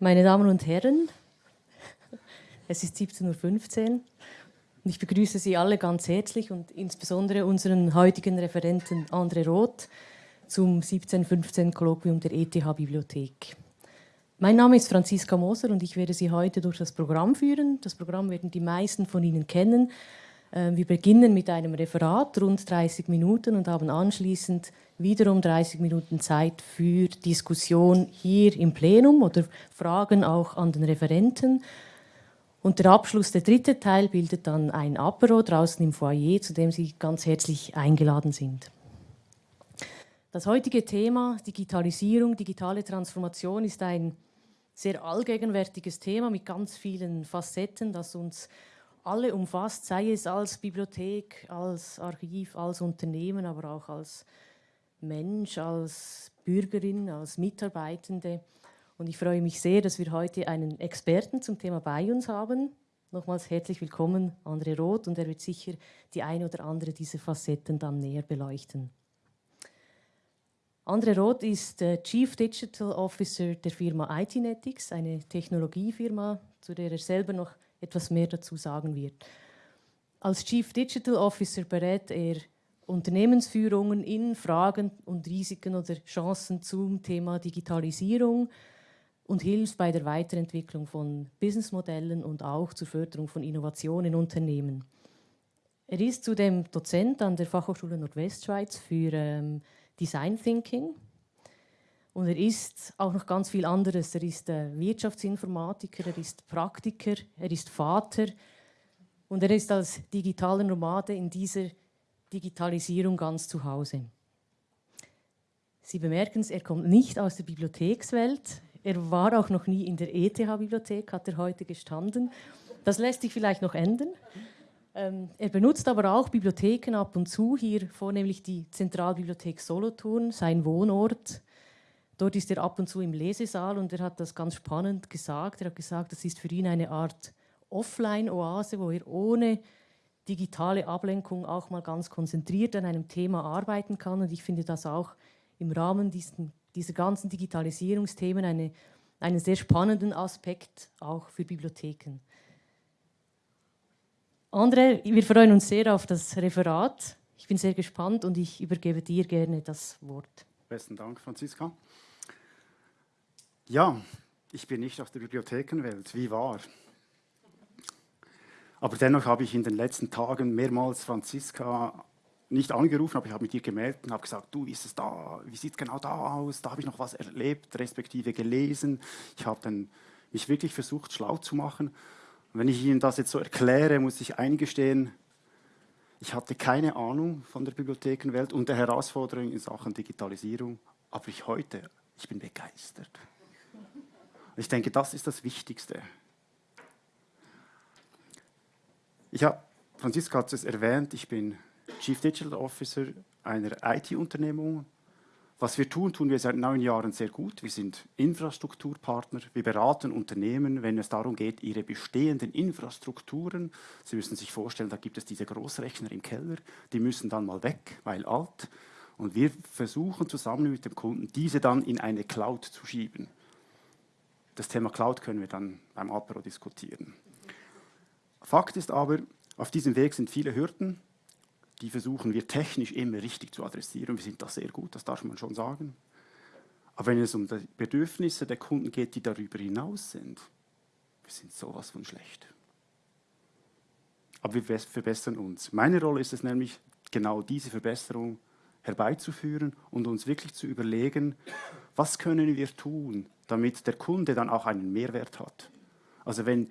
Meine Damen und Herren, es ist 17.15 Uhr und ich begrüße Sie alle ganz herzlich und insbesondere unseren heutigen Referenten André Roth zum 1715 Kolloquium der ETH-Bibliothek. Mein Name ist Franziska Moser und ich werde Sie heute durch das Programm führen. Das Programm werden die meisten von Ihnen kennen. Ähm, wir beginnen mit einem Referat, rund 30 Minuten und haben anschließend wiederum 30 Minuten Zeit für Diskussion hier im Plenum oder Fragen auch an den Referenten. Und der Abschluss, der dritte Teil, bildet dann ein Apero draußen im Foyer, zu dem Sie ganz herzlich eingeladen sind. Das heutige Thema Digitalisierung, digitale Transformation ist ein sehr allgegenwärtiges Thema mit ganz vielen Facetten, das uns alle umfasst, sei es als Bibliothek, als Archiv, als Unternehmen, aber auch als Mensch, als Bürgerin, als Mitarbeitende. Und ich freue mich sehr, dass wir heute einen Experten zum Thema bei uns haben. Nochmals herzlich willkommen, André Roth, und er wird sicher die eine oder andere dieser Facetten dann näher beleuchten. André Roth ist äh, Chief Digital Officer der Firma ITnetics, eine Technologiefirma, zu der er selber noch etwas mehr dazu sagen wird. Als Chief Digital Officer berät er Unternehmensführungen in Fragen und Risiken oder Chancen zum Thema Digitalisierung und hilft bei der Weiterentwicklung von Businessmodellen und auch zur Förderung von Innovationen in Unternehmen. Er ist zudem Dozent an der Fachhochschule Nordwestschweiz für ähm, Design Thinking und er ist auch noch ganz viel anderes. Er ist äh, Wirtschaftsinformatiker, er ist Praktiker, er ist Vater und er ist als digitaler Nomade in dieser Digitalisierung ganz zu Hause. Sie bemerken es, er kommt nicht aus der Bibliothekswelt. Er war auch noch nie in der ETH-Bibliothek, hat er heute gestanden. Das lässt sich vielleicht noch ändern. Ähm, er benutzt aber auch Bibliotheken ab und zu, hier vornehmlich die Zentralbibliothek Solothurn, sein Wohnort. Dort ist er ab und zu im Lesesaal und er hat das ganz spannend gesagt. Er hat gesagt, das ist für ihn eine Art Offline-Oase, wo er ohne digitale Ablenkung auch mal ganz konzentriert an einem Thema arbeiten kann. Und ich finde das auch im Rahmen diesen, dieser ganzen Digitalisierungsthemen eine, einen sehr spannenden Aspekt auch für Bibliotheken. André, wir freuen uns sehr auf das Referat. Ich bin sehr gespannt und ich übergebe dir gerne das Wort. Besten Dank, Franziska. Ja, ich bin nicht aus der Bibliothekenwelt, wie wahr. Aber dennoch habe ich in den letzten Tagen mehrmals Franziska nicht angerufen, aber ich habe mit ihr gemeldet und habe gesagt, du, wie ist es da, wie sieht es genau da aus, da habe ich noch was erlebt, respektive gelesen. Ich habe dann mich wirklich versucht, schlau zu machen. Und wenn ich Ihnen das jetzt so erkläre, muss ich eingestehen, ich hatte keine Ahnung von der Bibliothekenwelt und der Herausforderungen in Sachen Digitalisierung, aber ich heute, ich bin begeistert. Ich denke, das ist das Wichtigste. Ich habe, Franziska hat es erwähnt, ich bin Chief Digital Officer einer IT-Unternehmung. Was wir tun, tun wir seit neun Jahren sehr gut. Wir sind Infrastrukturpartner. Wir beraten Unternehmen, wenn es darum geht, ihre bestehenden Infrastrukturen, Sie müssen sich vorstellen, da gibt es diese Großrechner im Keller, die müssen dann mal weg, weil alt. Und wir versuchen zusammen mit dem Kunden, diese dann in eine Cloud zu schieben. Das Thema Cloud können wir dann beim Apero diskutieren. Fakt ist aber, auf diesem Weg sind viele Hürden, die versuchen wir technisch immer richtig zu adressieren. Wir sind da sehr gut, das darf man schon sagen. Aber wenn es um die Bedürfnisse der Kunden geht, die darüber hinaus sind, wir sind sowas von schlecht. Aber wir verbessern uns. Meine Rolle ist es nämlich, genau diese Verbesserung herbeizuführen und uns wirklich zu überlegen, was können wir tun, damit der Kunde dann auch einen Mehrwert hat. Also wenn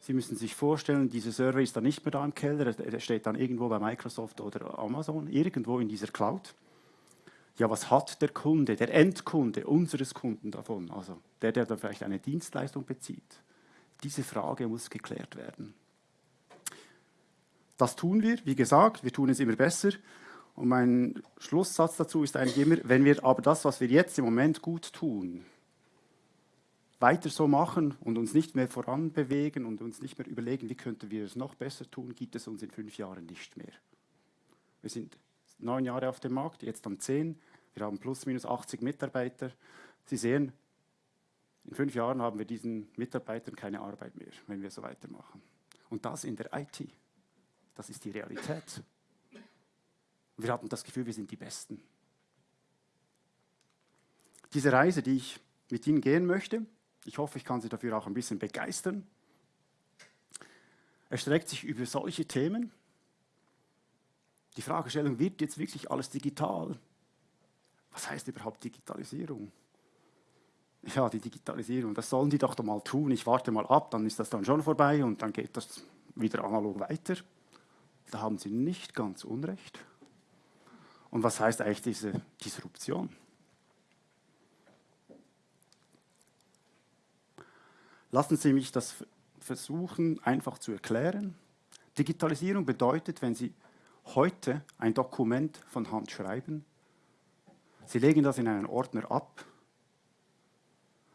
Sie müssen sich vorstellen, dieser Server ist dann nicht mehr da im Keller, er steht dann irgendwo bei Microsoft oder Amazon, irgendwo in dieser Cloud. Ja, was hat der Kunde, der Endkunde unseres Kunden davon, also der, der dann vielleicht eine Dienstleistung bezieht? Diese Frage muss geklärt werden. Das tun wir, wie gesagt, wir tun es immer besser. Und mein Schlusssatz dazu ist eigentlich immer, wenn wir aber das, was wir jetzt im Moment gut tun, weiter so machen und uns nicht mehr voranbewegen und uns nicht mehr überlegen, wie könnten wir es noch besser tun, gibt es uns in fünf Jahren nicht mehr. Wir sind neun Jahre auf dem Markt, jetzt dann zehn. Wir haben plus minus 80 Mitarbeiter. Sie sehen, In fünf Jahren haben wir diesen Mitarbeitern keine Arbeit mehr, wenn wir so weitermachen. Und das in der IT. Das ist die Realität. Wir hatten das Gefühl, wir sind die Besten. Diese Reise, die ich mit Ihnen gehen möchte, ich hoffe, ich kann Sie dafür auch ein bisschen begeistern, erstreckt sich über solche Themen. Die Fragestellung, wird jetzt wirklich alles digital? Was heißt überhaupt Digitalisierung? Ja, die Digitalisierung, das sollen die doch mal tun. Ich warte mal ab, dann ist das dann schon vorbei und dann geht das wieder analog weiter. Da haben Sie nicht ganz Unrecht. Und was heißt eigentlich diese Disruption? Lassen Sie mich das versuchen einfach zu erklären. Digitalisierung bedeutet, wenn Sie heute ein Dokument von Hand schreiben, Sie legen das in einen Ordner ab,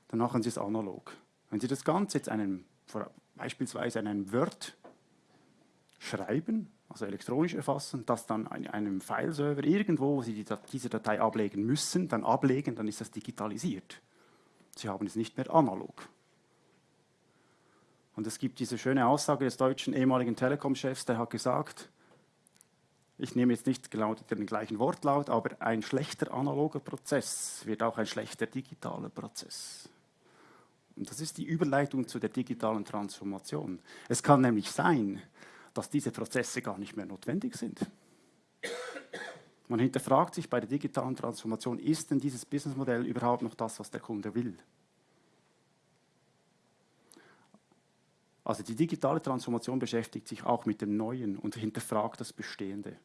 dann machen Sie es analog. Wenn Sie das Ganze jetzt einem, beispielsweise in einem Word schreiben, also elektronisch erfassen, das dann in einem Fileserver irgendwo, wo Sie die, diese Datei ablegen müssen, dann ablegen, dann ist das digitalisiert. Sie haben es nicht mehr analog. Und es gibt diese schöne Aussage des deutschen ehemaligen Telekom-Chefs, der hat gesagt, ich nehme jetzt nicht genau den gleichen Wortlaut, aber ein schlechter analoger Prozess wird auch ein schlechter digitaler Prozess. Und das ist die Überleitung zu der digitalen Transformation. Es kann nämlich sein, dass diese Prozesse gar nicht mehr notwendig sind. Man hinterfragt sich bei der digitalen Transformation, ist denn dieses Businessmodell überhaupt noch das, was der Kunde will? Also die digitale Transformation beschäftigt sich auch mit dem Neuen und hinterfragt das Bestehende.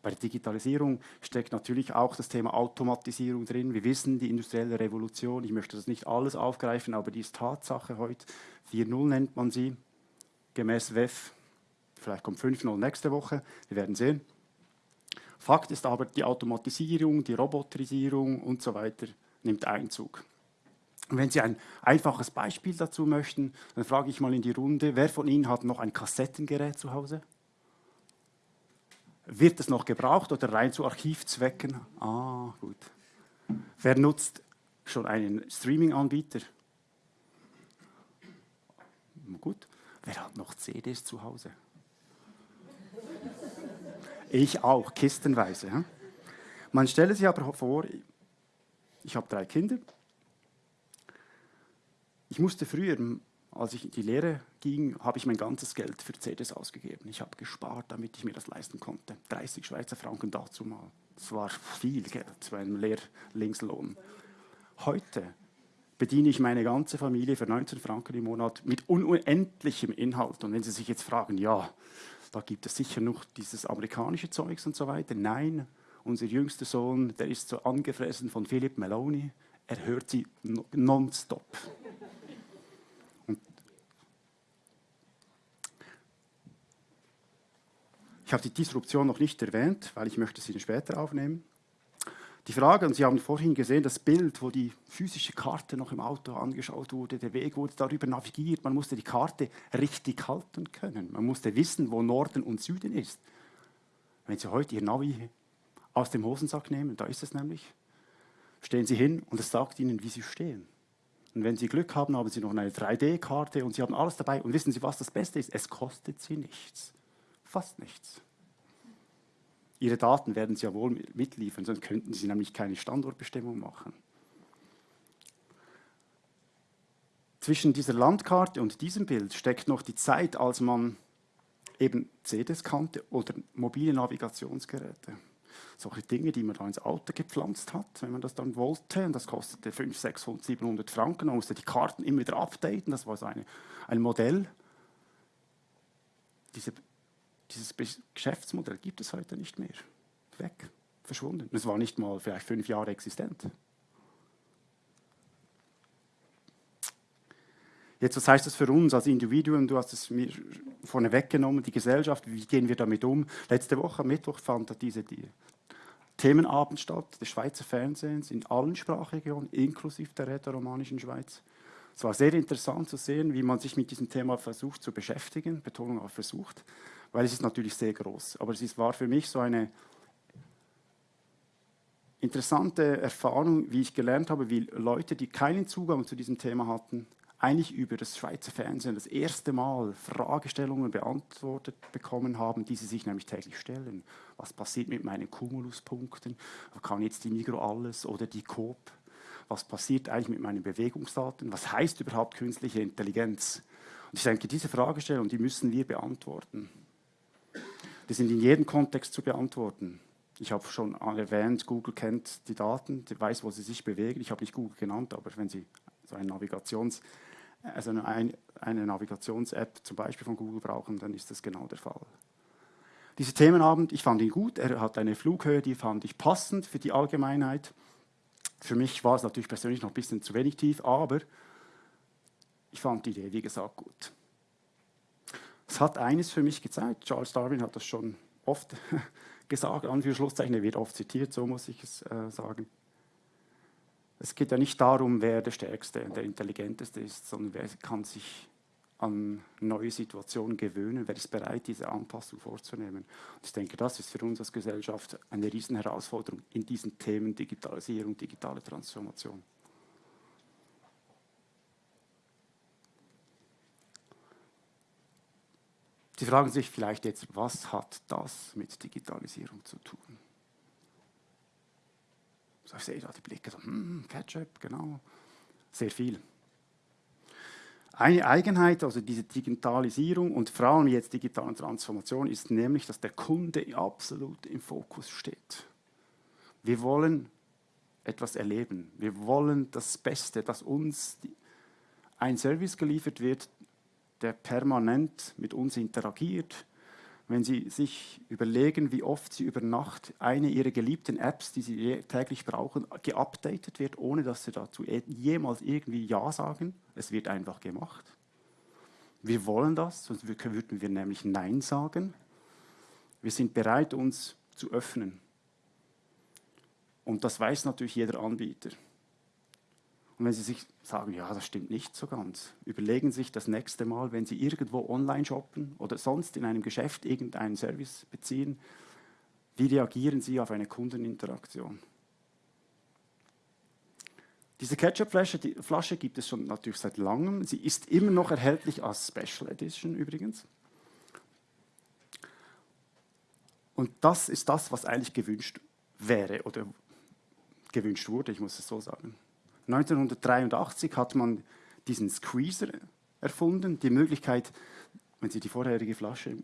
Bei der Digitalisierung steckt natürlich auch das Thema Automatisierung drin. Wir wissen, die industrielle Revolution, ich möchte das nicht alles aufgreifen, aber die ist Tatsache heute. 4.0 nennt man sie, gemäß WEF. Vielleicht kommt 5.0 nächste Woche, wir werden sehen. Fakt ist aber, die Automatisierung, die Roboterisierung und so weiter nimmt Einzug. Und wenn Sie ein einfaches Beispiel dazu möchten, dann frage ich mal in die Runde, wer von Ihnen hat noch ein Kassettengerät zu Hause? Wird es noch gebraucht oder rein zu Archivzwecken? Ah, gut. Wer nutzt schon einen Streaming-Anbieter? Gut. Wer hat noch CDs zu Hause? Ich auch, kistenweise. Man stelle sich aber vor, ich habe drei Kinder, ich musste früher, als ich in die Lehre ging, habe ich mein ganzes Geld für CDs ausgegeben. Ich habe gespart, damit ich mir das leisten konnte. 30 Schweizer Franken dazu mal. Das war viel Geld zu einem Lehrlingslohn. Heute bediene ich meine ganze Familie für 19 Franken im Monat mit unendlichem Inhalt. Und wenn Sie sich jetzt fragen, ja, da gibt es sicher noch dieses amerikanische Zeugs und so weiter. Nein, unser jüngster Sohn, der ist so angefressen von Philip Meloni, er hört sie nonstop. Ich habe die Disruption noch nicht erwähnt, weil ich möchte sie später aufnehmen. Die Frage, und Sie haben vorhin gesehen, das Bild, wo die physische Karte noch im Auto angeschaut wurde, der Weg wurde darüber navigiert, man musste die Karte richtig halten können. Man musste wissen, wo Norden und Süden ist. Wenn Sie heute Ihr Navi aus dem Hosensack nehmen, da ist es nämlich, stehen Sie hin und es sagt Ihnen, wie Sie stehen. Und wenn Sie Glück haben, haben Sie noch eine 3D-Karte und Sie haben alles dabei. Und wissen Sie, was das Beste ist? Es kostet Sie nichts fast nichts. Ihre Daten werden Sie ja wohl mitliefern, sonst könnten Sie nämlich keine Standortbestimmung machen. Zwischen dieser Landkarte und diesem Bild steckt noch die Zeit, als man eben CDs kannte oder mobile Navigationsgeräte. Solche Dinge, die man da ins Auto gepflanzt hat, wenn man das dann wollte. Und das kostete 500, 600, 700 Franken. Man musste die Karten immer wieder updaten. Das war so eine, ein Modell. Diese dieses Geschäftsmodell gibt es heute nicht mehr. Weg, verschwunden. Es war nicht mal vielleicht fünf Jahre existent. Jetzt, was heißt das für uns als Individuen? Du hast es mir vorne weggenommen, die Gesellschaft, wie gehen wir damit um? Letzte Woche, Mittwoch, fand diese die Themenabend statt des Schweizer Fernsehens in allen Sprachregionen, inklusive der rätoromanischen Schweiz. Es war sehr interessant zu sehen, wie man sich mit diesem Thema versucht zu beschäftigen, Betonung auf versucht, weil es ist natürlich sehr groß. Aber es war für mich so eine interessante Erfahrung, wie ich gelernt habe, wie Leute, die keinen Zugang zu diesem Thema hatten, eigentlich über das Schweizer Fernsehen das erste Mal Fragestellungen beantwortet bekommen haben, die sie sich nämlich täglich stellen. Was passiert mit meinen Cumuluspunkten? Kann jetzt die Migro alles oder die Coop? Was passiert eigentlich mit meinen Bewegungsdaten? Was heißt überhaupt künstliche Intelligenz? Und ich denke, diese Fragestellungen, die müssen wir beantworten. Die sind in jedem Kontext zu beantworten. Ich habe schon erwähnt, Google kennt die Daten, weiß, wo sie sich bewegen. Ich habe nicht Google genannt, aber wenn Sie so eine Navigations- also eine, eine Navigations-App zum Beispiel von Google brauchen, dann ist das genau der Fall. Dieser Themenabend, ich fand ihn gut, er hat eine Flughöhe, die fand ich passend für die Allgemeinheit. Für mich war es natürlich persönlich noch ein bisschen zu wenig tief, aber ich fand die Idee, wie gesagt, gut. Es hat eines für mich gezeigt, Charles Darwin hat das schon oft gesagt, Anführungszeichen, er wird oft zitiert, so muss ich es äh, sagen. Es geht ja nicht darum, wer der Stärkste, der Intelligenteste ist, sondern wer kann sich an neue Situationen gewöhnen, wer ist bereit, diese Anpassung vorzunehmen. Und ich denke, das ist für uns als Gesellschaft eine Riesenherausforderung in diesen Themen Digitalisierung, digitale Transformation. Sie fragen sich vielleicht jetzt, was hat das mit Digitalisierung zu tun? So, ich sehe da die Blicke, so, hm, Ketchup, genau, sehr viel. Eine Eigenheit, also diese Digitalisierung und vor allem jetzt digitale Transformation, ist nämlich, dass der Kunde absolut im Fokus steht. Wir wollen etwas erleben. Wir wollen das Beste, dass uns ein Service geliefert wird, der permanent mit uns interagiert, wenn Sie sich überlegen, wie oft Sie über Nacht eine Ihrer geliebten Apps, die Sie täglich brauchen, geupdatet wird, ohne dass Sie dazu e-, jemals irgendwie Ja sagen. Es wird einfach gemacht. Wir wollen das, sonst würden wir nämlich Nein sagen. Wir sind bereit, uns zu öffnen. Und das weiß natürlich jeder Anbieter. Und wenn Sie sich sagen, ja, das stimmt nicht so ganz, überlegen Sie sich das nächste Mal, wenn Sie irgendwo online shoppen oder sonst in einem Geschäft irgendeinen Service beziehen, wie reagieren Sie auf eine Kundeninteraktion? Diese Ketchup-Flasche die Flasche gibt es schon natürlich seit langem. Sie ist immer noch erhältlich als Special Edition übrigens. Und das ist das, was eigentlich gewünscht wäre oder gewünscht wurde, ich muss es so sagen. 1983 hat man diesen Squeezer erfunden, die Möglichkeit, wenn Sie die vorherige Flasche,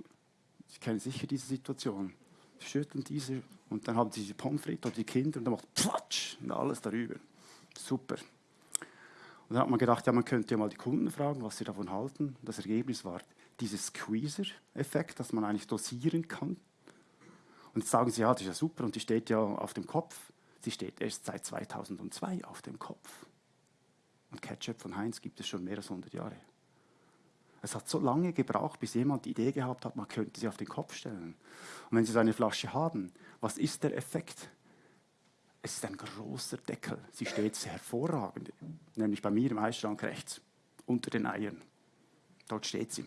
Sie kennen sicher diese Situation, schütteln diese und dann haben Sie die Pommes frites oder die Kinder und dann macht Platsch und alles darüber. Super. Und dann hat man gedacht, ja, man könnte ja mal die Kunden fragen, was sie davon halten. Das Ergebnis war dieses Squeezer-Effekt, dass man eigentlich dosieren kann. Und jetzt sagen sie, ja, das ist ja super und die steht ja auf dem Kopf. Sie steht erst seit 2002 auf dem Kopf. Und Ketchup von Heinz gibt es schon mehr als 100 Jahre. Es hat so lange gebraucht, bis jemand die Idee gehabt hat, man könnte sie auf den Kopf stellen. Und wenn Sie so eine Flasche haben, was ist der Effekt? Es ist ein großer Deckel. Sie steht sehr hervorragend, nämlich bei mir im Eisschrank rechts, unter den Eiern. Dort steht sie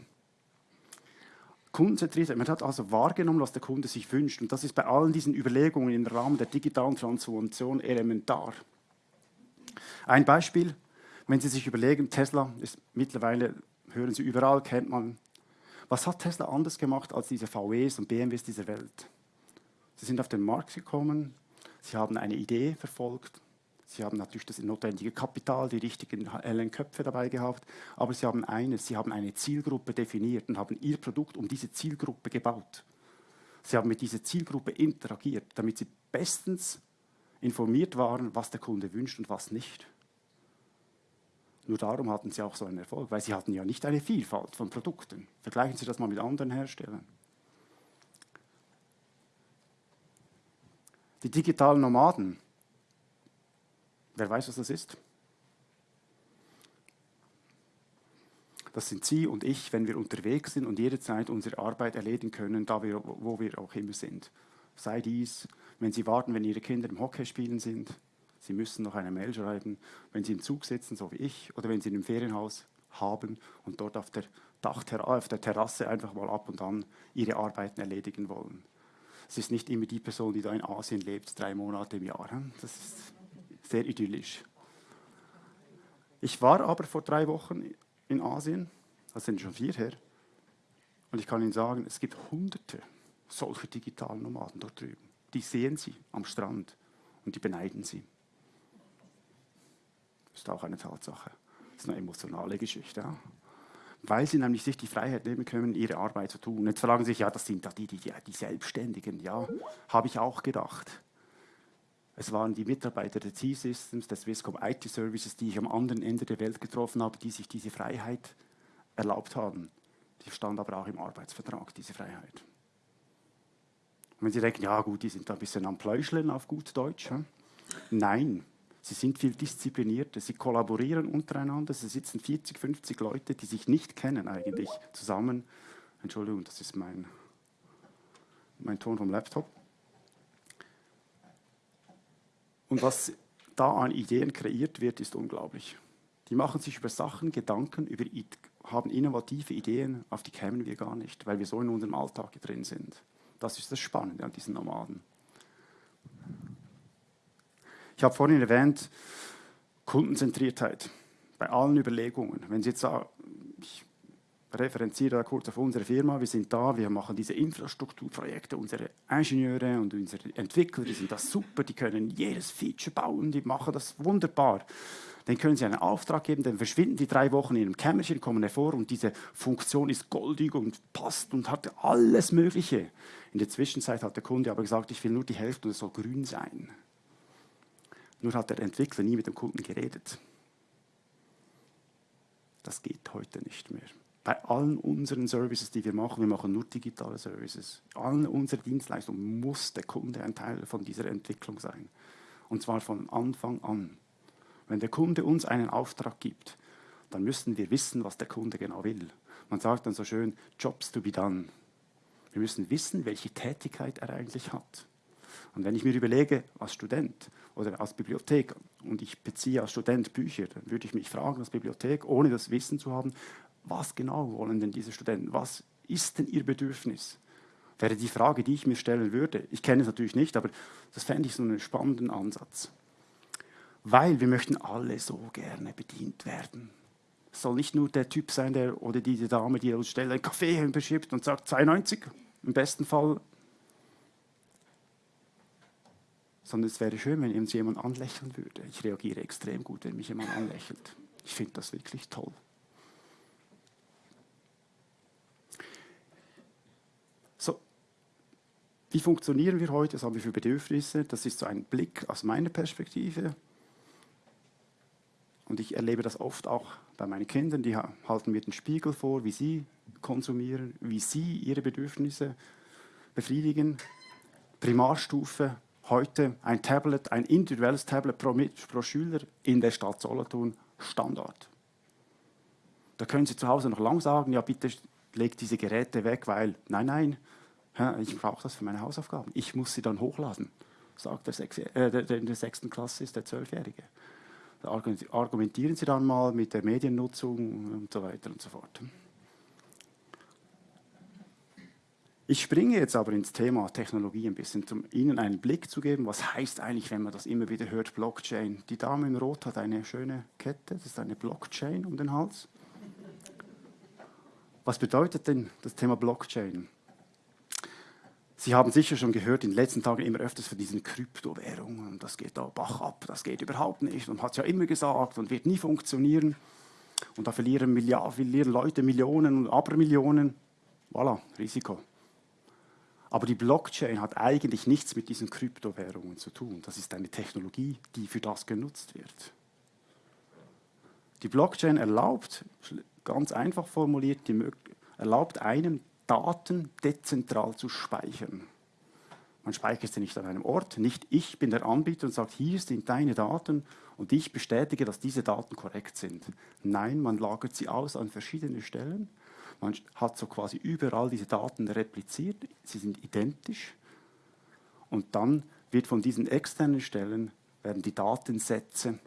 kundenzentriert. Man hat also wahrgenommen, was der Kunde sich wünscht. Und das ist bei allen diesen Überlegungen im Rahmen der digitalen Transformation elementar. Ein Beispiel, wenn Sie sich überlegen, Tesla ist mittlerweile, hören Sie überall, kennt man. Was hat Tesla anders gemacht als diese VWs und BMWs dieser Welt? Sie sind auf den Markt gekommen, sie haben eine Idee verfolgt, Sie haben natürlich das notwendige Kapital, die richtigen hellen Köpfe dabei gehabt, aber Sie haben eines, Sie haben eine Zielgruppe definiert und haben Ihr Produkt um diese Zielgruppe gebaut. Sie haben mit dieser Zielgruppe interagiert, damit Sie bestens informiert waren, was der Kunde wünscht und was nicht. Nur darum hatten Sie auch so einen Erfolg, weil Sie hatten ja nicht eine Vielfalt von Produkten. Vergleichen Sie das mal mit anderen Herstellern. Die digitalen Nomaden Wer weiß, was das ist? Das sind Sie und ich, wenn wir unterwegs sind und jederzeit unsere Arbeit erledigen können, da wir, wo wir auch immer sind. Sei dies, wenn Sie warten, wenn Ihre Kinder im Hockey spielen sind, Sie müssen noch eine Mail schreiben, wenn Sie im Zug sitzen, so wie ich, oder wenn Sie in einem Ferienhaus haben und dort auf der, Dachterra auf der Terrasse einfach mal ab und an Ihre Arbeiten erledigen wollen. Es ist nicht immer die Person, die da in Asien lebt, drei Monate im Jahr. Das ist sehr idyllisch. Ich war aber vor drei Wochen in Asien, das sind schon vier her, und ich kann Ihnen sagen, es gibt hunderte solcher digitalen Nomaden dort drüben. Die sehen Sie am Strand und die beneiden Sie. Das ist auch eine Tatsache. Das ist eine emotionale Geschichte. Ja? Weil sie nämlich sich die Freiheit nehmen können, ihre Arbeit zu tun. Jetzt fragen sie sich, ja, das sind da die, die, die Selbstständigen. Ja, habe ich auch gedacht. Es waren die Mitarbeiter der T-Systems, des Swisscom IT Services, die ich am anderen Ende der Welt getroffen habe, die sich diese Freiheit erlaubt haben. Die stand aber auch im Arbeitsvertrag, diese Freiheit. Und wenn Sie denken, ja gut, die sind da ein bisschen am Pläuscheln auf gut Deutsch. Hm? Nein, sie sind viel disziplinierter, sie kollaborieren untereinander, es sitzen 40, 50 Leute, die sich nicht kennen eigentlich, zusammen. Entschuldigung, das ist mein, mein Ton vom Laptop. Und was da an Ideen kreiert wird, ist unglaublich. Die machen sich über Sachen Gedanken, über, haben innovative Ideen, auf die kämen wir gar nicht, weil wir so in unserem Alltag drin sind. Das ist das Spannende an diesen Nomaden. Ich habe vorhin erwähnt, Kundenzentriertheit bei allen Überlegungen. Wenn Sie jetzt referenziere da kurz auf unsere Firma, wir sind da, wir machen diese Infrastrukturprojekte, unsere Ingenieure und unsere Entwickler, die sind das super, die können jedes Feature bauen, die machen das wunderbar. Dann können Sie einen Auftrag geben, dann verschwinden die drei Wochen in einem Kämmerchen, kommen hervor und diese Funktion ist goldig und passt und hat alles Mögliche. In der Zwischenzeit hat der Kunde aber gesagt, ich will nur die Hälfte und es soll grün sein. Nur hat der Entwickler nie mit dem Kunden geredet. Das geht heute nicht mehr. Bei allen unseren Services, die wir machen, wir machen nur digitale Services, allen unseren Dienstleistungen muss der Kunde ein Teil von dieser Entwicklung sein. Und zwar von Anfang an. Wenn der Kunde uns einen Auftrag gibt, dann müssen wir wissen, was der Kunde genau will. Man sagt dann so schön, Jobs to be done. Wir müssen wissen, welche Tätigkeit er eigentlich hat. Und wenn ich mir überlege, als Student oder als Bibliothek, und ich beziehe als Student Bücher, dann würde ich mich fragen als Bibliothek, ohne das Wissen zu haben, was genau wollen denn diese Studenten? Was ist denn ihr Bedürfnis? Wäre die Frage, die ich mir stellen würde. Ich kenne es natürlich nicht, aber das fände ich so einen spannenden Ansatz. Weil wir möchten alle so gerne bedient werden. Es soll nicht nur der Typ sein, der oder diese Dame, die uns schnell einen Kaffee beschippt und sagt 92, im besten Fall sondern es wäre schön, wenn uns jemand anlächeln würde. Ich reagiere extrem gut, wenn mich jemand anlächelt. Ich finde das wirklich toll. Wie funktionieren wir heute? Was haben wir für Bedürfnisse? Das ist so ein Blick aus meiner Perspektive. Und ich erlebe das oft auch bei meinen Kindern, die halten mir den Spiegel vor, wie sie konsumieren, wie sie ihre Bedürfnisse befriedigen. Primarstufe, heute ein Tablet, ein individuelles Tablet pro, pro Schüler in der Stadt Solothurn Standard. Da können Sie zu Hause noch lang sagen, ja bitte legt diese Geräte weg, weil, nein, nein, ich brauche das für meine Hausaufgaben. Ich muss sie dann hochladen, sagt der, Sechs, äh, der, der in der sechsten Klasse ist der Zwölfjährige. Da argumentieren Sie dann mal mit der Mediennutzung und so weiter und so fort. Ich springe jetzt aber ins Thema Technologie ein bisschen, um Ihnen einen Blick zu geben, was heißt eigentlich, wenn man das immer wieder hört, Blockchain. Die Dame in Rot hat eine schöne Kette, das ist eine Blockchain um den Hals. Was bedeutet denn das Thema Blockchain? Sie haben sicher schon gehört, in den letzten Tagen immer öfters von diesen Kryptowährungen. Das geht da Bach ab, das geht überhaupt nicht und hat es ja immer gesagt und wird nie funktionieren. Und da verlieren, Milliarden, verlieren Leute Millionen und Abermillionen. Voilà, Risiko. Aber die Blockchain hat eigentlich nichts mit diesen Kryptowährungen zu tun. Das ist eine Technologie, die für das genutzt wird. Die Blockchain erlaubt, ganz einfach formuliert, erlaubt einem, Daten dezentral zu speichern. Man speichert sie nicht an einem Ort, nicht ich bin der Anbieter und sagt, hier sind deine Daten und ich bestätige, dass diese Daten korrekt sind. Nein, man lagert sie aus an verschiedene Stellen man hat so quasi überall diese Daten repliziert, sie sind identisch. Und dann wird von diesen externen Stellen werden die Datensätze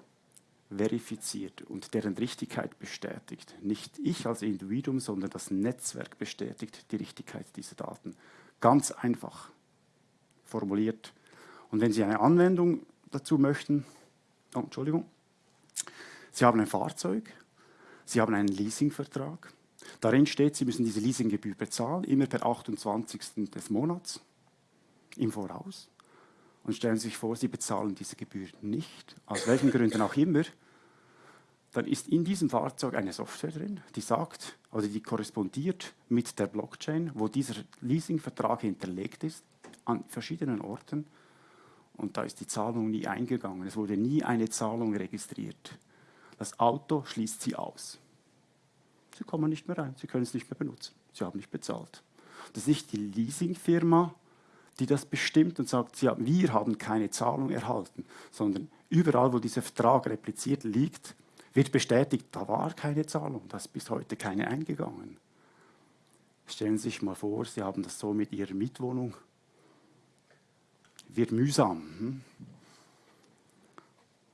verifiziert und deren Richtigkeit bestätigt. Nicht ich als Individuum, sondern das Netzwerk bestätigt die Richtigkeit dieser Daten. Ganz einfach. formuliert. Und wenn Sie eine Anwendung dazu möchten, oh, Entschuldigung, Sie haben ein Fahrzeug, Sie haben einen Leasingvertrag, darin steht, Sie müssen diese Leasinggebühr bezahlen, immer per 28. des Monats im Voraus. Und stellen Sie sich vor, Sie bezahlen diese Gebühr nicht, aus welchen Gründen auch immer, dann ist in diesem Fahrzeug eine Software drin, die sagt, also die korrespondiert mit der Blockchain, wo dieser Leasingvertrag hinterlegt ist, an verschiedenen Orten. Und da ist die Zahlung nie eingegangen. Es wurde nie eine Zahlung registriert. Das Auto schließt Sie aus. Sie kommen nicht mehr rein, Sie können es nicht mehr benutzen. Sie haben nicht bezahlt. Das ist nicht die Leasingfirma, die das bestimmt und sagt, ja, wir haben keine Zahlung erhalten, sondern überall, wo dieser Vertrag repliziert liegt, wird bestätigt, da war keine Zahlung, da ist bis heute keine eingegangen. Stellen Sie sich mal vor, Sie haben das so mit Ihrer Mietwohnung. Wird mühsam. Hm?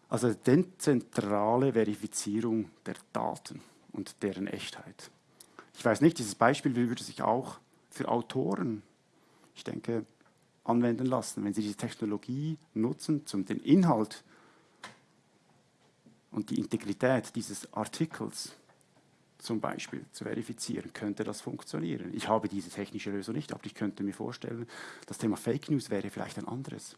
Also dezentrale Verifizierung der Daten und deren Echtheit. Ich weiß nicht, dieses Beispiel würde sich auch für Autoren, ich denke, anwenden lassen. Wenn Sie diese Technologie nutzen, um den Inhalt und die Integrität dieses Artikels zum Beispiel zu verifizieren, könnte das funktionieren. Ich habe diese technische Lösung nicht, aber ich könnte mir vorstellen, das Thema Fake News wäre vielleicht ein anderes.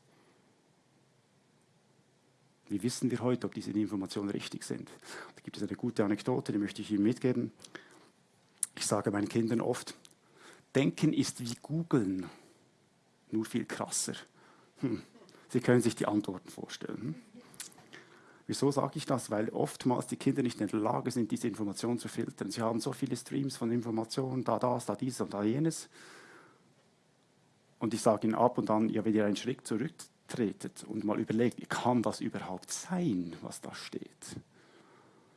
Wie wissen wir heute, ob diese Informationen richtig sind? Da gibt es eine gute Anekdote, die möchte ich Ihnen mitgeben. Ich sage meinen Kindern oft, Denken ist wie Googeln nur viel krasser. Hm. Sie können sich die Antworten vorstellen. Hm? Wieso sage ich das? Weil oftmals die Kinder nicht in der Lage sind, diese Informationen zu filtern. Sie haben so viele Streams von Informationen, da das, da dies und da jenes. Und ich sage ihnen ab und an, ja, wenn ihr einen Schritt zurücktretet und mal überlegt, kann das überhaupt sein, was da steht?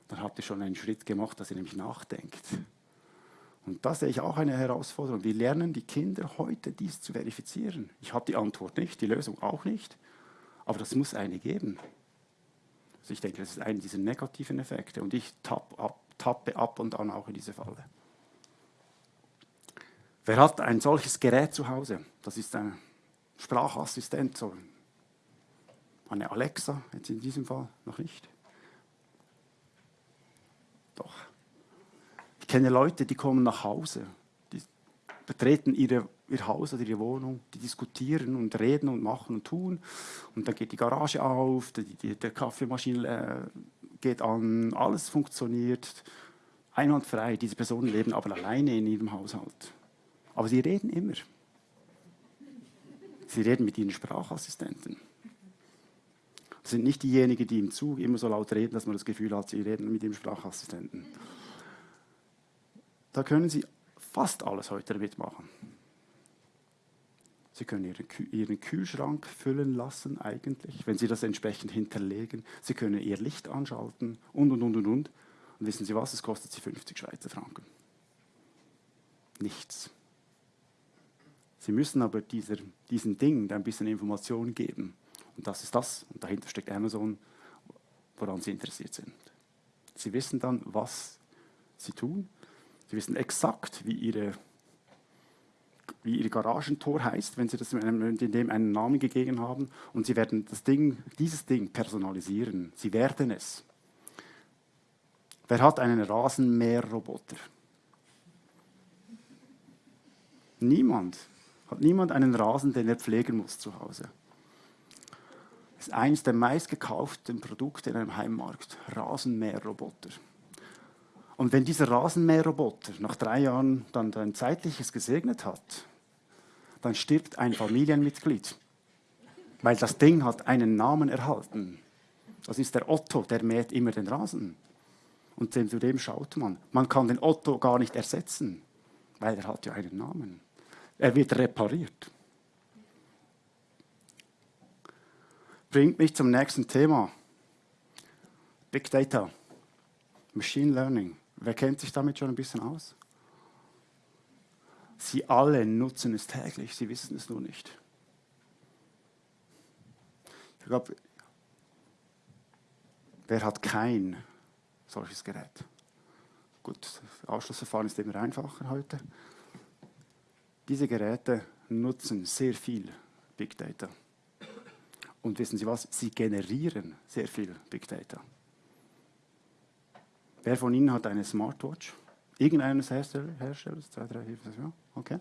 Dann habt ihr schon einen Schritt gemacht, dass ihr nämlich nachdenkt. Und da sehe ich auch eine Herausforderung. Wir lernen die Kinder heute, dies zu verifizieren. Ich habe die Antwort nicht, die Lösung auch nicht, aber das muss eine geben. Also ich denke, das ist einer dieser negativen Effekte und ich tapp ab, tappe ab und an auch in diese Falle. Wer hat ein solches Gerät zu Hause? Das ist ein Sprachassistent, so eine Alexa, jetzt in diesem Fall noch nicht. Doch. Ich kenne Leute, die kommen nach Hause, die betreten ihre, ihr Haus oder ihre Wohnung, die diskutieren und reden und machen und tun. Und dann geht die Garage auf, die, die, der Kaffeemaschine äh, geht an, alles funktioniert einwandfrei. Diese Personen leben aber alleine in ihrem Haushalt. Aber sie reden immer. Sie reden mit ihren Sprachassistenten. Das sind nicht diejenigen, die im Zug immer so laut reden, dass man das Gefühl hat, sie reden mit ihrem Sprachassistenten. Da können Sie fast alles heute damit machen. Sie können Ihren Kühlschrank füllen lassen, eigentlich, wenn Sie das entsprechend hinterlegen. Sie können Ihr Licht anschalten und, und, und, und, und. Und wissen Sie was? Es kostet Sie 50 Schweizer Franken. Nichts. Sie müssen aber dieser, diesem Ding ein bisschen Information geben. Und das ist das. Und dahinter steckt Amazon, woran Sie interessiert sind. Sie wissen dann, was Sie tun Sie wissen exakt, wie Ihre, wie Ihr Garagentor heißt, wenn Sie das in dem einen Namen gegeben haben. Und Sie werden das Ding, dieses Ding personalisieren. Sie werden es. Wer hat einen Rasenmäherroboter? Niemand. Hat niemand einen Rasen, den er pflegen muss zu Hause? Das ist eines der meistgekauften Produkte in einem Heimmarkt. Rasenmäherroboter. Und wenn dieser Rasenmäherroboter nach drei Jahren dann ein zeitliches gesegnet hat, dann stirbt ein Familienmitglied, weil das Ding hat einen Namen erhalten. Das ist der Otto, der mäht immer den Rasen. Und zu dem schaut man. Man kann den Otto gar nicht ersetzen, weil er hat ja einen Namen. Er wird repariert. Bringt mich zum nächsten Thema. Big Data, Machine Learning. Wer kennt sich damit schon ein bisschen aus? Sie alle nutzen es täglich, sie wissen es nur nicht. Ich glaube, wer hat kein solches Gerät? Gut, das Ausschlussverfahren ist immer einfacher heute. Diese Geräte nutzen sehr viel Big Data. Und wissen Sie was? Sie generieren sehr viel Big Data. Wer von Ihnen hat eine Smartwatch? Irgendeines Hersteller, Herstellers? Zwei, drei, vier, fünf, ja? Okay.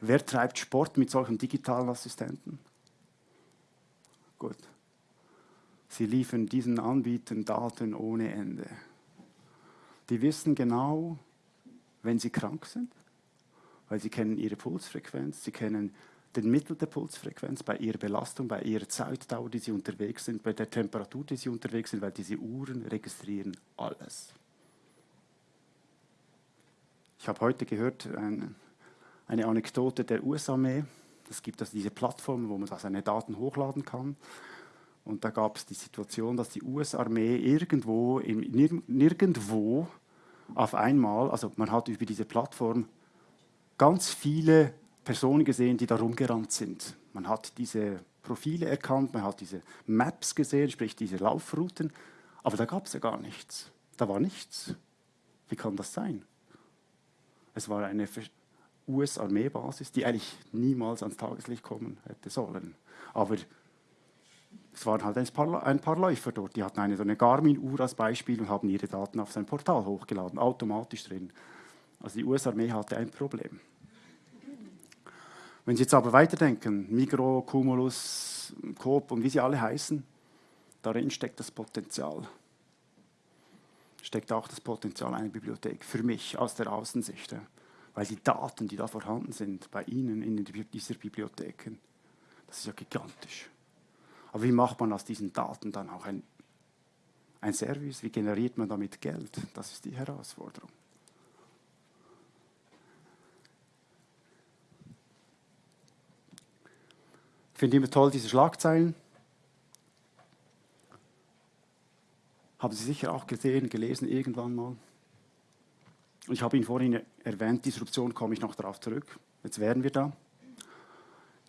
Wer treibt Sport mit solchen digitalen Assistenten? Gut. Sie liefern diesen Anbietern Daten ohne Ende. Die wissen genau, wenn sie krank sind, weil sie kennen ihre Pulsfrequenz, sie kennen den Mittel der Pulsfrequenz bei ihrer Belastung, bei ihrer Zeitdauer, die sie unterwegs sind, bei der Temperatur, die sie unterwegs sind, weil diese Uhren registrieren alles. Ich habe heute gehört eine, eine Anekdote der US-Armee. Es gibt also diese Plattform, wo man da seine Daten hochladen kann. Und da gab es die Situation, dass die US-Armee irgendwo, im, nirgendwo auf einmal, also man hat über diese Plattform ganz viele Personen gesehen, die da rumgerannt sind. Man hat diese Profile erkannt, man hat diese Maps gesehen, sprich diese Laufrouten, aber da gab es ja gar nichts. Da war nichts. Wie kann das sein? Es war eine US-Armeebasis, die eigentlich niemals ans Tageslicht kommen hätte sollen. Aber es waren halt ein paar, ein paar Läufer dort, die hatten eine so eine Garmin-Uhr als Beispiel und haben ihre Daten auf sein Portal hochgeladen, automatisch drin. Also die US-Armee hatte ein Problem. Wenn Sie jetzt aber weiterdenken, Migro, Cumulus, Coop und wie sie alle heißen, darin steckt das Potenzial. Steckt auch das Potenzial einer Bibliothek, für mich aus der Außensicht. Weil die Daten, die da vorhanden sind, bei Ihnen in dieser Bibliotheken, das ist ja gigantisch. Aber wie macht man aus diesen Daten dann auch ein, ein Service? Wie generiert man damit Geld? Das ist die Herausforderung. Finde immer toll diese Schlagzeilen. Haben Sie sicher auch gesehen, gelesen irgendwann mal. Und ich habe Ihnen vorhin erwähnt, Disruption komme ich noch darauf zurück. Jetzt wären wir da.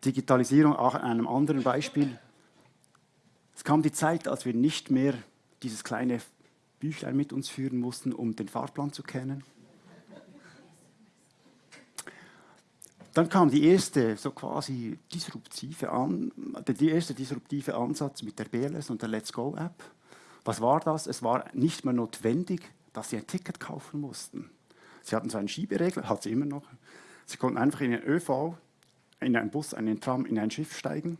Digitalisierung, auch an einem anderen Beispiel. Es kam die Zeit, als wir nicht mehr dieses kleine Büchlein mit uns führen mussten, um den Fahrplan zu kennen. Dann kam die erste, so quasi disruptive An der erste disruptive Ansatz mit der BLS und der Let's Go App. Was war das? Es war nicht mehr notwendig, dass sie ein Ticket kaufen mussten. Sie hatten so einen Schieberegler, hat sie immer noch. Sie konnten einfach in den ÖV, in einen Bus, in einen Tram, in ein Schiff steigen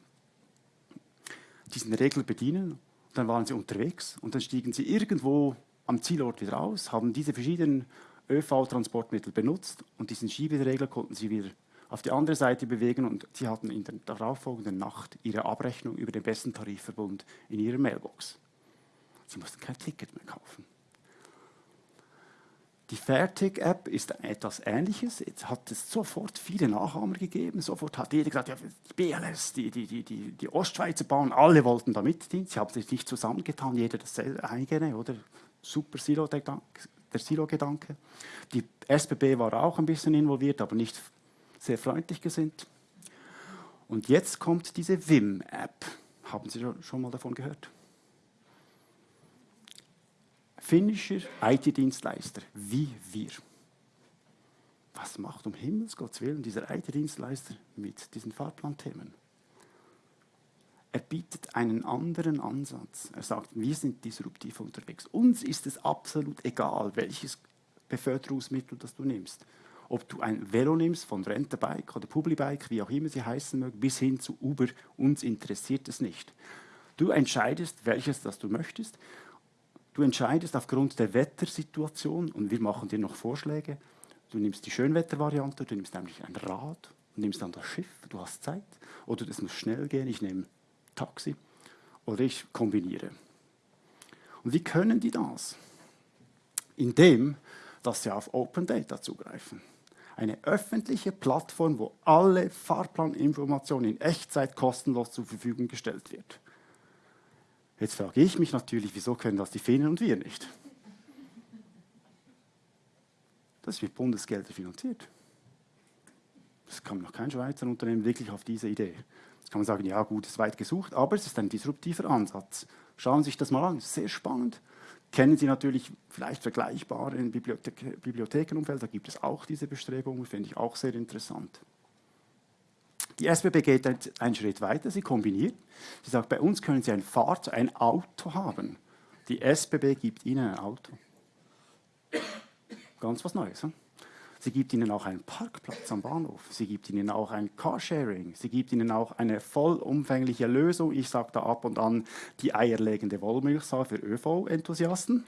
diesen Regel bedienen. Dann waren sie unterwegs und dann stiegen sie irgendwo am Zielort wieder aus, haben diese verschiedenen ÖV-Transportmittel benutzt und diesen Schieberegler konnten sie wieder auf die andere Seite bewegen und sie hatten in der darauffolgenden Nacht ihre Abrechnung über den besten Tarifverbund in ihrer Mailbox. Sie mussten kein Ticket mehr kaufen. Die Fairtick-App ist etwas Ähnliches. Jetzt hat es sofort viele Nachahmer gegeben. Sofort hat jeder gesagt, ja, die BLS, die, die, die, die, die Ostschweizer Bahn, alle wollten da mitdienen. Sie haben sich nicht zusammengetan, jeder das eigene, oder? Super Silo der Silo-Gedanke. Die SBB war auch ein bisschen involviert, aber nicht sehr freundlich gesinnt. Und jetzt kommt diese WIM-App. Haben Sie schon mal davon gehört? finnischer IT-Dienstleister wie wir. Was macht um Himmels Gottes Willen dieser IT-Dienstleister mit diesen Fahrplanthemen? Er bietet einen anderen Ansatz. Er sagt, wir sind disruptiv unterwegs. Uns ist es absolut egal, welches Beförderungsmittel das du nimmst. Ob du ein Velo nimmst von Renterbike oder Publibike, wie auch immer sie heißen mögen, bis hin zu Uber, uns interessiert es nicht. Du entscheidest, welches das du möchtest Du entscheidest aufgrund der Wettersituation und wir machen dir noch Vorschläge. Du nimmst die Schönwettervariante, du nimmst nämlich ein Rad, du nimmst dann das Schiff, du hast Zeit. Oder es muss schnell gehen, ich nehme Taxi. Oder ich kombiniere. Und wie können die das? Indem, dass sie auf Open Data zugreifen. Eine öffentliche Plattform, wo alle Fahrplaninformationen in Echtzeit kostenlos zur Verfügung gestellt wird. Jetzt frage ich mich natürlich, wieso können das die Finnen und wir nicht? Das wird Bundesgelder finanziert. Das kam noch kein Schweizer Unternehmen wirklich auf diese Idee. Jetzt kann man sagen, ja gut, ist weit gesucht, aber es ist ein disruptiver Ansatz. Schauen Sie sich das mal an, sehr spannend. Kennen Sie natürlich vielleicht vergleichbare im Bibliothek Bibliothekenumfeld, da gibt es auch diese Bestrebungen, finde ich auch sehr interessant. Die SBB geht einen Schritt weiter, sie kombiniert. Sie sagt, bei uns können Sie ein Fahrzeug, ein Auto haben. Die SBB gibt Ihnen ein Auto. Ganz was Neues. Hm? Sie gibt Ihnen auch einen Parkplatz am Bahnhof. Sie gibt Ihnen auch ein Carsharing. Sie gibt Ihnen auch eine vollumfängliche Lösung. Ich sage da ab und an die eierlegende Wollmilchsau für ÖV-Enthusiasten.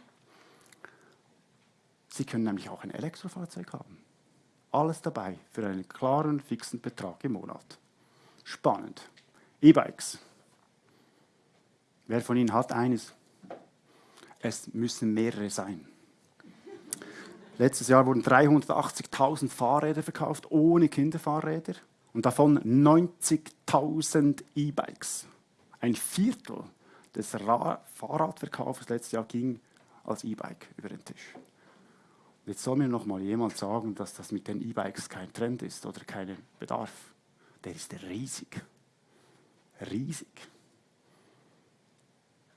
Sie können nämlich auch ein Elektrofahrzeug haben. Alles dabei für einen klaren, fixen Betrag im Monat. Spannend. E-Bikes. Wer von Ihnen hat eines? Es müssen mehrere sein. Letztes Jahr wurden 380.000 Fahrräder verkauft, ohne Kinderfahrräder. Und davon 90.000 E-Bikes. Ein Viertel des Fahrradverkaufs letztes Jahr ging als E-Bike über den Tisch. Und jetzt soll mir noch mal jemand sagen, dass das mit den E-Bikes kein Trend ist oder kein Bedarf. Der ist riesig. Riesig.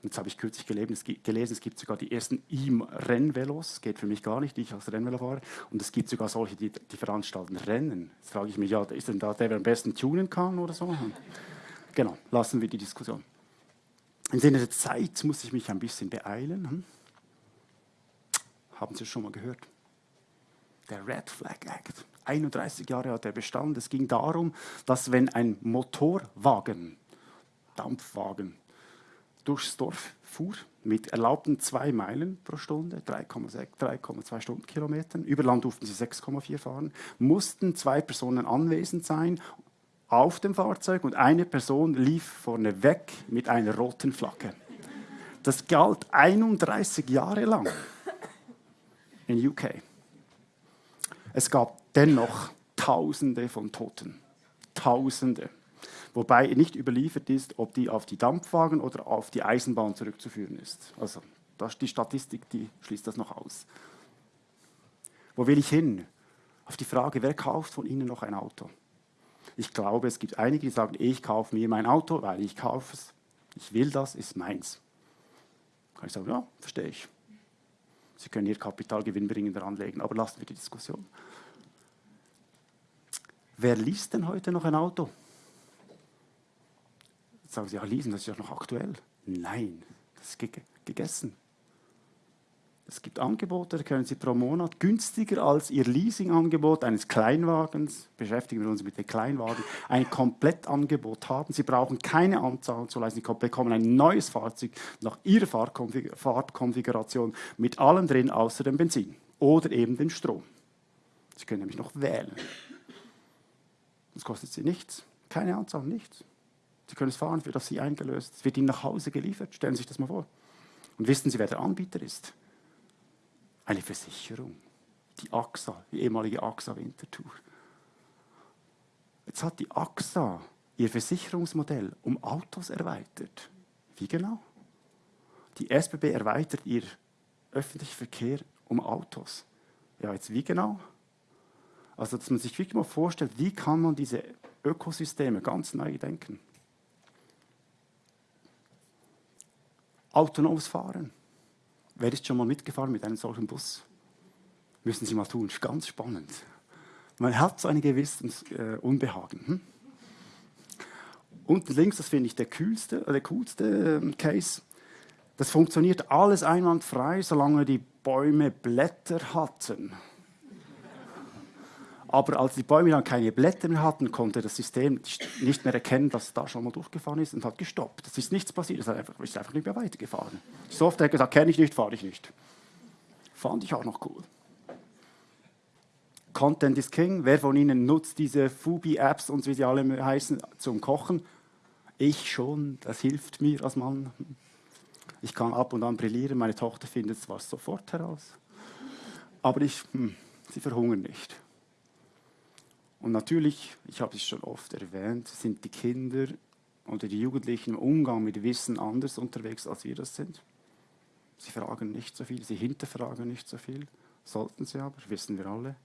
Jetzt habe ich kürzlich gelesen, es gibt sogar die ersten E-Rennvelos. Geht für mich gar nicht, ich als Rennvelofahrer. Und es gibt sogar solche, die, die veranstalten Rennen. Jetzt frage ich mich, ja, ist denn da der, der am besten tunen kann oder so? Genau, lassen wir die Diskussion. Im Sinne der Zeit muss ich mich ein bisschen beeilen. Hm? Haben Sie es schon mal gehört? Der Red Flag Act. 31 Jahre hat er bestanden. Es ging darum, dass wenn ein Motorwagen, Dampfwagen, durchs Dorf fuhr mit erlaubten zwei Meilen pro Stunde, 3,2 Stundenkilometern. Über Land durften sie 6,4 fahren. Mussten zwei Personen anwesend sein auf dem Fahrzeug und eine Person lief vorne weg mit einer roten Flagge. Das galt 31 Jahre lang in UK. Es gab dennoch Tausende von Toten. Tausende wobei nicht überliefert ist, ob die auf die Dampfwagen oder auf die Eisenbahn zurückzuführen ist. Also das, die Statistik die schließt das noch aus. Wo will ich hin? Auf die Frage, wer kauft von Ihnen noch ein Auto? Ich glaube, es gibt einige, die sagen, ich kaufe mir mein Auto, weil ich kaufe es. Ich will das, ist meins. Kann ich sagen, ja, verstehe ich. Sie können Ihr Kapital gewinnbringender anlegen, aber lassen wir die Diskussion. Wer liest denn heute noch ein Auto? Sagen Sie, ja, Lesen, das ist ja noch aktuell. Nein, das ist ge gegessen. Es gibt Angebote, da können Sie pro Monat günstiger als Ihr Leasingangebot eines Kleinwagens, beschäftigen wir uns mit den Kleinwagen, ein Komplettangebot haben. Sie brauchen keine Anzahl zu leisten, Sie bekommen ein neues Fahrzeug nach Ihrer Fahrtkonfiguration mit allem drin, außer dem Benzin oder eben dem Strom. Sie können nämlich noch wählen. Das kostet Sie nichts, keine Anzahl, nichts. Sie können es fahren, wird auf Sie eingelöst, es wird Ihnen nach Hause geliefert. Stellen Sie sich das mal vor. Und wissen Sie, wer der Anbieter ist? Eine Versicherung. Die AXA, die ehemalige AXA Winterthur. Jetzt hat die AXA ihr Versicherungsmodell um Autos erweitert. Wie genau? Die SBB erweitert ihr öffentlichen Verkehr um Autos. Ja, jetzt wie genau? Also, dass man sich wirklich mal vorstellt, wie kann man diese Ökosysteme ganz neu denken. Autonomes Fahren. Wer ist schon mal mitgefahren mit einem solchen Bus? Müssen Sie mal tun, ganz spannend. Man hat so ein gewisses äh, Unbehagen. Hm? Unten links, das finde ich der, kühlste, äh, der coolste äh, Case. Das funktioniert alles einwandfrei, solange die Bäume Blätter hatten. Aber als die Bäume dann keine Blätter mehr hatten, konnte das System nicht mehr erkennen, dass es da schon mal durchgefahren ist und hat gestoppt. Es ist nichts passiert, es ist einfach, ist einfach nicht mehr weitergefahren. Die Software hat gesagt, kenne ich nicht, fahre ich nicht. Fand ich auch noch cool. Content is King. Wer von Ihnen nutzt diese Fubi-Apps und wie sie alle heißen zum Kochen? Ich schon, das hilft mir als Mann. Ich kann ab und an brillieren, meine Tochter findet es sofort heraus, aber ich, hm, sie verhungern nicht. Und natürlich, ich habe es schon oft erwähnt, sind die Kinder oder die Jugendlichen im Umgang mit Wissen anders unterwegs, als wir das sind. Sie fragen nicht so viel, sie hinterfragen nicht so viel, sollten sie aber, wissen wir alle.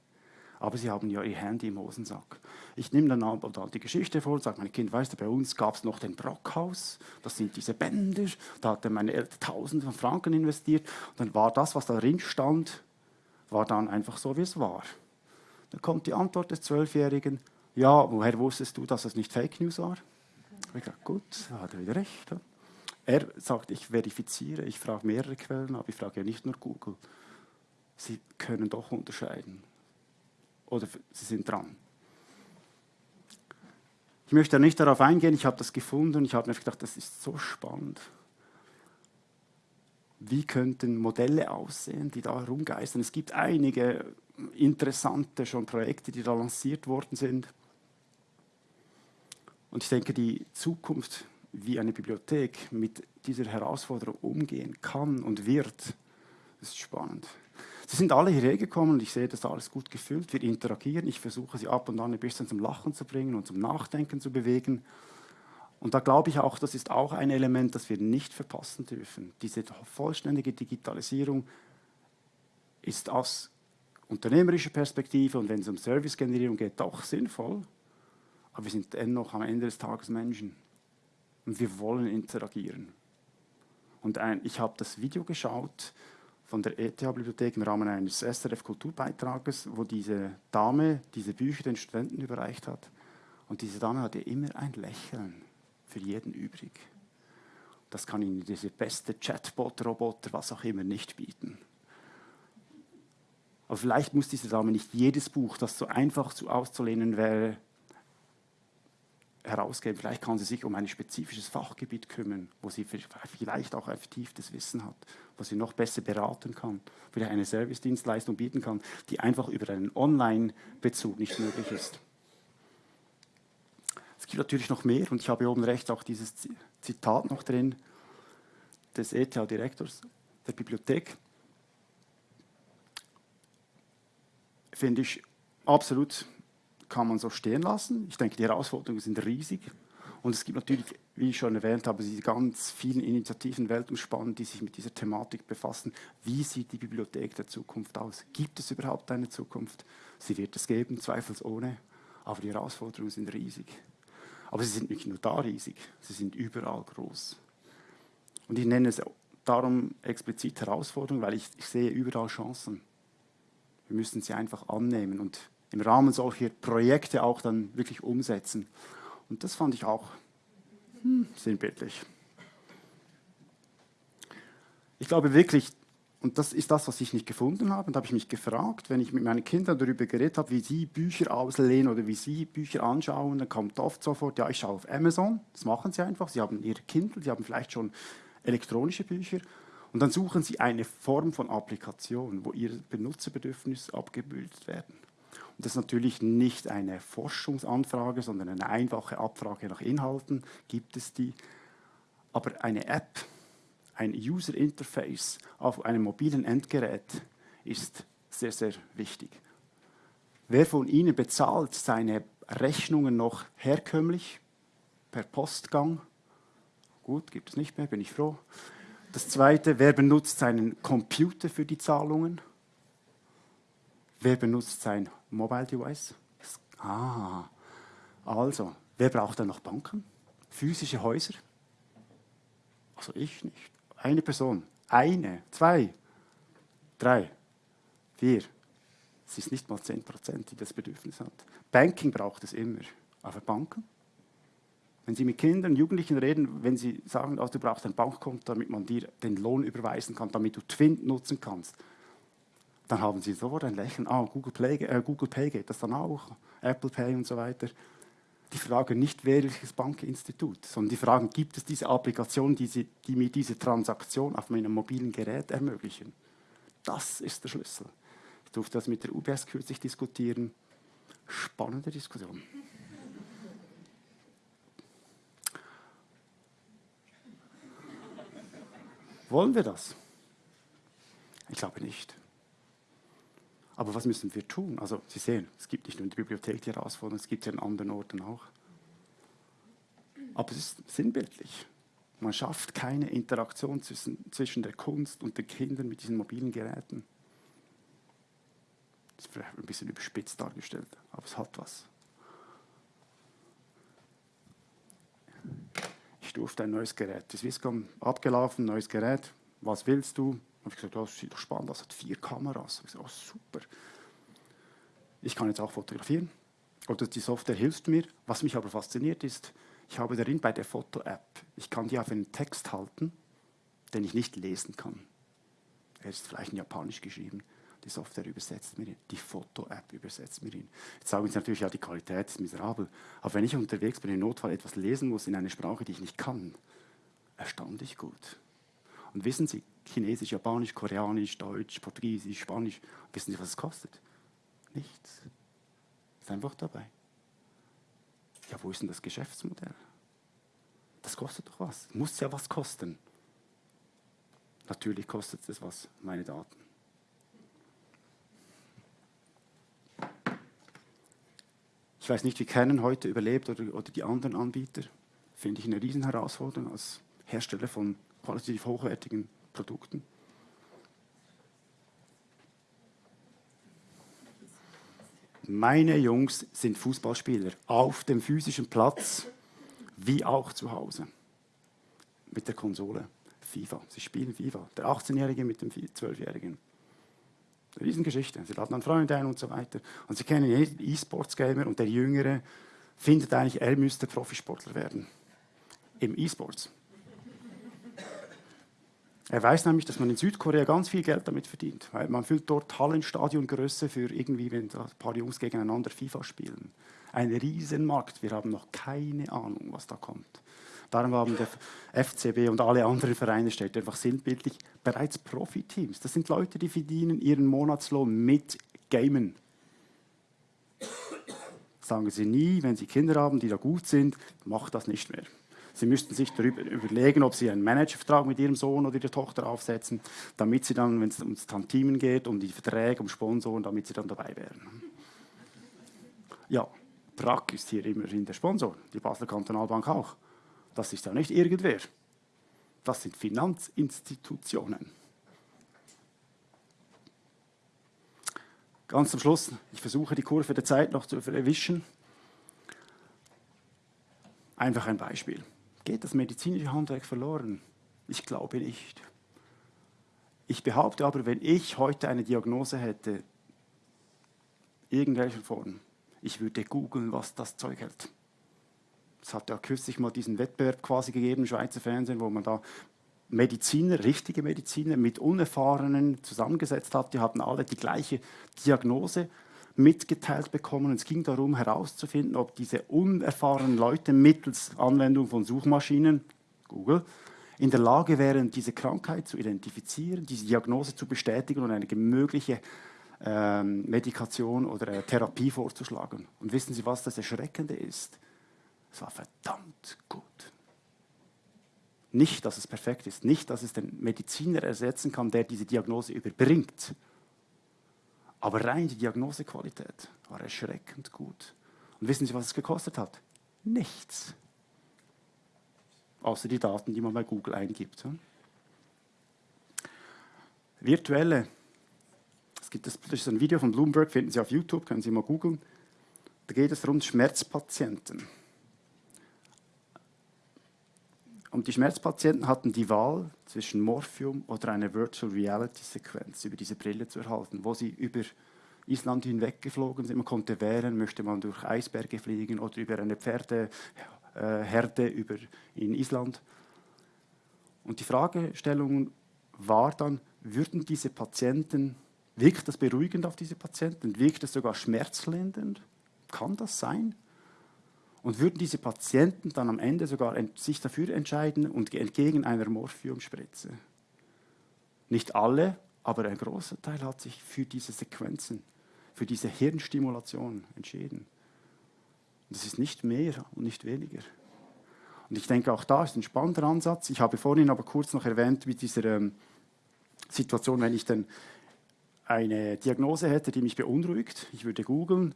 Aber sie haben ja ihr Handy im Hosensack. Ich nehme dann auch die Geschichte vor und sage, mein Kind, weißt du, bei uns gab es noch den Brockhaus, das sind diese Bänder, da hatten meine Eltern Tausende von Franken investiert. Und dann war das, was darin stand, war dann einfach so, wie es war. Da kommt die Antwort des Zwölfjährigen, ja, woher wusstest du, dass es nicht Fake News war? Ich gesagt, gut, hat er wieder recht. Er sagt, ich verifiziere, ich frage mehrere Quellen, aber ich frage ja nicht nur Google. Sie können doch unterscheiden. Oder sie sind dran. Ich möchte nicht darauf eingehen, ich habe das gefunden und ich habe mir gedacht, das ist so spannend. Wie könnten Modelle aussehen, die da rumgeistern? Es gibt einige interessante schon Projekte, die da lanciert worden sind. Und ich denke, die Zukunft, wie eine Bibliothek mit dieser Herausforderung umgehen kann und wird, ist spannend. Sie sind alle hierher gekommen und ich sehe, das ist alles gut gefüllt. Wir interagieren. Ich versuche sie ab und an ein bisschen zum Lachen zu bringen und zum Nachdenken zu bewegen. Und da glaube ich auch, das ist auch ein Element, das wir nicht verpassen dürfen. Diese vollständige Digitalisierung ist aus unternehmerischer Perspektive und wenn es um Servicegenerierung geht, doch sinnvoll. Aber wir sind dennoch am Ende des Tages Menschen. Und wir wollen interagieren. Und ein, ich habe das Video geschaut von der ETH-Bibliothek im Rahmen eines SRF-Kulturbeitrages, wo diese Dame diese Bücher den Studenten überreicht hat. Und diese Dame hatte immer ein Lächeln für jeden übrig. Das kann Ihnen diese beste Chatbot-Roboter, was auch immer, nicht bieten. Aber vielleicht muss diese Dame nicht jedes Buch, das so einfach zu auszulehnen wäre, herausgeben. Vielleicht kann sie sich um ein spezifisches Fachgebiet kümmern, wo sie vielleicht auch vertieftes Wissen hat, wo sie noch besser beraten kann, vielleicht eine Servicedienstleistung bieten kann, die einfach über einen Online-Bezug nicht möglich ist. Es gibt natürlich noch mehr und ich habe oben rechts auch dieses Zitat noch drin des ETH-Direktors der Bibliothek. Finde ich absolut kann man so stehen lassen. Ich denke, die Herausforderungen sind riesig. Und es gibt natürlich, wie ich schon erwähnt habe, diese ganz vielen Initiativen weltumspannend, die sich mit dieser Thematik befassen. Wie sieht die Bibliothek der Zukunft aus? Gibt es überhaupt eine Zukunft? Sie wird es geben, zweifelsohne. Aber die Herausforderungen sind riesig. Aber sie sind nicht nur da riesig, sie sind überall groß. Und ich nenne es darum explizit Herausforderungen, weil ich, ich sehe überall Chancen. Wir müssen sie einfach annehmen und im Rahmen solcher Projekte auch dann wirklich umsetzen. Und das fand ich auch hm, sinnbildlich. Ich glaube wirklich, und das ist das, was ich nicht gefunden habe, und da habe ich mich gefragt, wenn ich mit meinen Kindern darüber geredet habe, wie sie Bücher auslehnen oder wie sie Bücher anschauen, dann kommt oft sofort, ja, ich schaue auf Amazon, das machen sie einfach, sie haben ihre Kindle, sie haben vielleicht schon elektronische Bücher, und dann suchen sie eine Form von Applikation, wo ihre Benutzerbedürfnisse abgebildet werden. Und das ist natürlich nicht eine Forschungsanfrage, sondern eine einfache Abfrage nach Inhalten. Gibt es die? Aber eine App, ein User Interface auf einem mobilen Endgerät ist sehr, sehr wichtig. Wer von Ihnen bezahlt seine Rechnungen noch herkömmlich per Postgang? Gut, gibt es nicht mehr, bin ich froh. Das Zweite, wer benutzt seinen Computer für die Zahlungen? Wer benutzt sein Mobile Device? Ah, also, wer braucht dann noch Banken? Physische Häuser? Also ich nicht. Eine Person. Eine, zwei, drei, vier. Es ist nicht mal 10 Prozent, die das Bedürfnis hat. Banking braucht es immer. Aber Banken? Wenn Sie mit Kindern, Jugendlichen reden, wenn Sie sagen, also du brauchst ein Bankkonto, damit man dir den Lohn überweisen kann, damit du Twin nutzen kannst, dann haben sie sofort ein Lächeln. Ah, Google, Play, äh, Google Pay geht das dann auch, Apple Pay und so weiter. Die fragen nicht, welches Bankinstitut, sondern die fragen, gibt es diese Applikation, die, sie, die mir diese Transaktion auf meinem mobilen Gerät ermöglichen? Das ist der Schlüssel. Ich durfte das mit der UBS kürzlich diskutieren. Spannende Diskussion. Wollen wir das? Ich glaube nicht. Aber was müssen wir tun? Also Sie sehen, es gibt nicht nur in der Bibliothek die Herausforderung, es gibt sie an anderen Orten auch. Aber es ist sinnbildlich. Man schafft keine Interaktion zwischen, zwischen der Kunst und den Kindern mit diesen mobilen Geräten. Das ist vielleicht ein bisschen überspitzt dargestellt, aber es hat was. Ich durfte ein neues Gerät. Die Swisscom abgelaufen, neues Gerät. Was willst du? Habe ich gesagt, das sieht doch spannend aus, hat vier Kameras. Ich gesagt, oh, super. Ich kann jetzt auch fotografieren. oder die Software hilft mir. Was mich aber fasziniert ist, ich habe darin bei der Foto-App, ich kann die auf einen Text halten, den ich nicht lesen kann. Er ist vielleicht in Japanisch geschrieben. Die Software übersetzt mir ihn, die Foto-App übersetzt mir ihn. Jetzt sagen Sie natürlich, ja, die Qualität ist miserabel. Aber wenn ich unterwegs bin, im Notfall etwas lesen muss in einer Sprache, die ich nicht kann, erstaunlich gut. Und wissen Sie, Chinesisch, Japanisch, Koreanisch, Deutsch, Portugiesisch, Spanisch, wissen Sie, was es kostet? Nichts. Ist einfach dabei. Ja, wo ist denn das Geschäftsmodell? Das kostet doch was. Muss ja was kosten. Natürlich kostet es was, meine Daten. Ich weiß nicht, wie Canon heute überlebt oder, oder die anderen Anbieter. Finde ich eine Riesenherausforderung als Hersteller von qualitativ hochwertigen Produkten. Meine Jungs sind Fußballspieler auf dem physischen Platz wie auch zu Hause mit der Konsole FIFA. Sie spielen FIFA. Der 18-Jährige mit dem 12-Jährigen. Riesengeschichte. Sie laden dann Freunde ein und so weiter. Und sie kennen jeden E-Sports-Gamer und der Jüngere findet eigentlich, er müsste Profisportler werden. Im E-Sports. Er weiß nämlich, dass man in Südkorea ganz viel Geld damit verdient, weil man füllt dort Hallenstadiongröße für irgendwie, wenn ein paar Jungs gegeneinander FIFA spielen. Ein Riesenmarkt. Wir haben noch keine Ahnung, was da kommt. Darum haben der FCB und alle anderen Vereine, stellt einfach sinnbildlich, bereits Profiteams. Das sind Leute, die verdienen ihren Monatslohn mit Gamen. Sagen Sie nie, wenn Sie Kinder haben, die da gut sind, macht das nicht mehr. Sie müssten sich darüber überlegen, ob Sie einen Managervertrag mit Ihrem Sohn oder Ihrer Tochter aufsetzen, damit Sie dann, wenn es ums Tantimen geht, um die Verträge, um Sponsoren, damit Sie dann dabei wären. Ja, Brack ist hier immerhin der Sponsor, die Basler Kantonalbank auch. Das ist ja nicht irgendwer. Das sind Finanzinstitutionen. Ganz zum Schluss, ich versuche die Kurve der Zeit noch zu erwischen. Einfach ein Beispiel. Geht das medizinische Handwerk verloren? Ich glaube nicht. Ich behaupte aber, wenn ich heute eine Diagnose hätte, irgendwelcher Form, ich würde googeln, was das Zeug hält. Es hat ja kürzlich mal diesen Wettbewerb quasi gegeben Schweizer Fernsehen, wo man da Mediziner, richtige Mediziner mit Unerfahrenen zusammengesetzt hat. Die hatten alle die gleiche Diagnose mitgeteilt bekommen. Und es ging darum herauszufinden, ob diese unerfahrenen Leute mittels Anwendung von Suchmaschinen, Google, in der Lage wären, diese Krankheit zu identifizieren, diese Diagnose zu bestätigen und eine mögliche ähm, Medikation oder äh, Therapie vorzuschlagen. Und wissen Sie, was das Erschreckende ist? Es war verdammt gut. Nicht, dass es perfekt ist, nicht, dass es den Mediziner ersetzen kann, der diese Diagnose überbringt. Aber rein die Diagnosequalität war erschreckend gut. Und wissen Sie, was es gekostet hat? Nichts. Außer die Daten, die man bei Google eingibt. Virtuelle. Es gibt das, das ist ein Video von Bloomberg, finden Sie auf YouTube, können Sie mal googeln. Da geht es rund Schmerzpatienten. Und die Schmerzpatienten hatten die Wahl zwischen Morphium oder einer Virtual Reality Sequenz über diese Brille zu erhalten, wo sie über Island hinweg geflogen sind. Man konnte wählen, möchte man durch Eisberge fliegen oder über eine Pferdeherde über in Island. Und die Fragestellung war dann, würden diese Patienten, wirkt das beruhigend auf diese Patienten, wirkt das sogar schmerzlindernd? Kann das sein? Und würden diese Patienten dann am Ende sogar sich dafür entscheiden und entgegen einer Morphiumspritze? Nicht alle, aber ein großer Teil hat sich für diese Sequenzen, für diese Hirnstimulation entschieden. das ist nicht mehr und nicht weniger. Und ich denke, auch da ist ein spannender Ansatz. Ich habe vorhin aber kurz noch erwähnt, mit dieser ähm, Situation, wenn ich dann eine Diagnose hätte, die mich beunruhigt, ich würde googeln,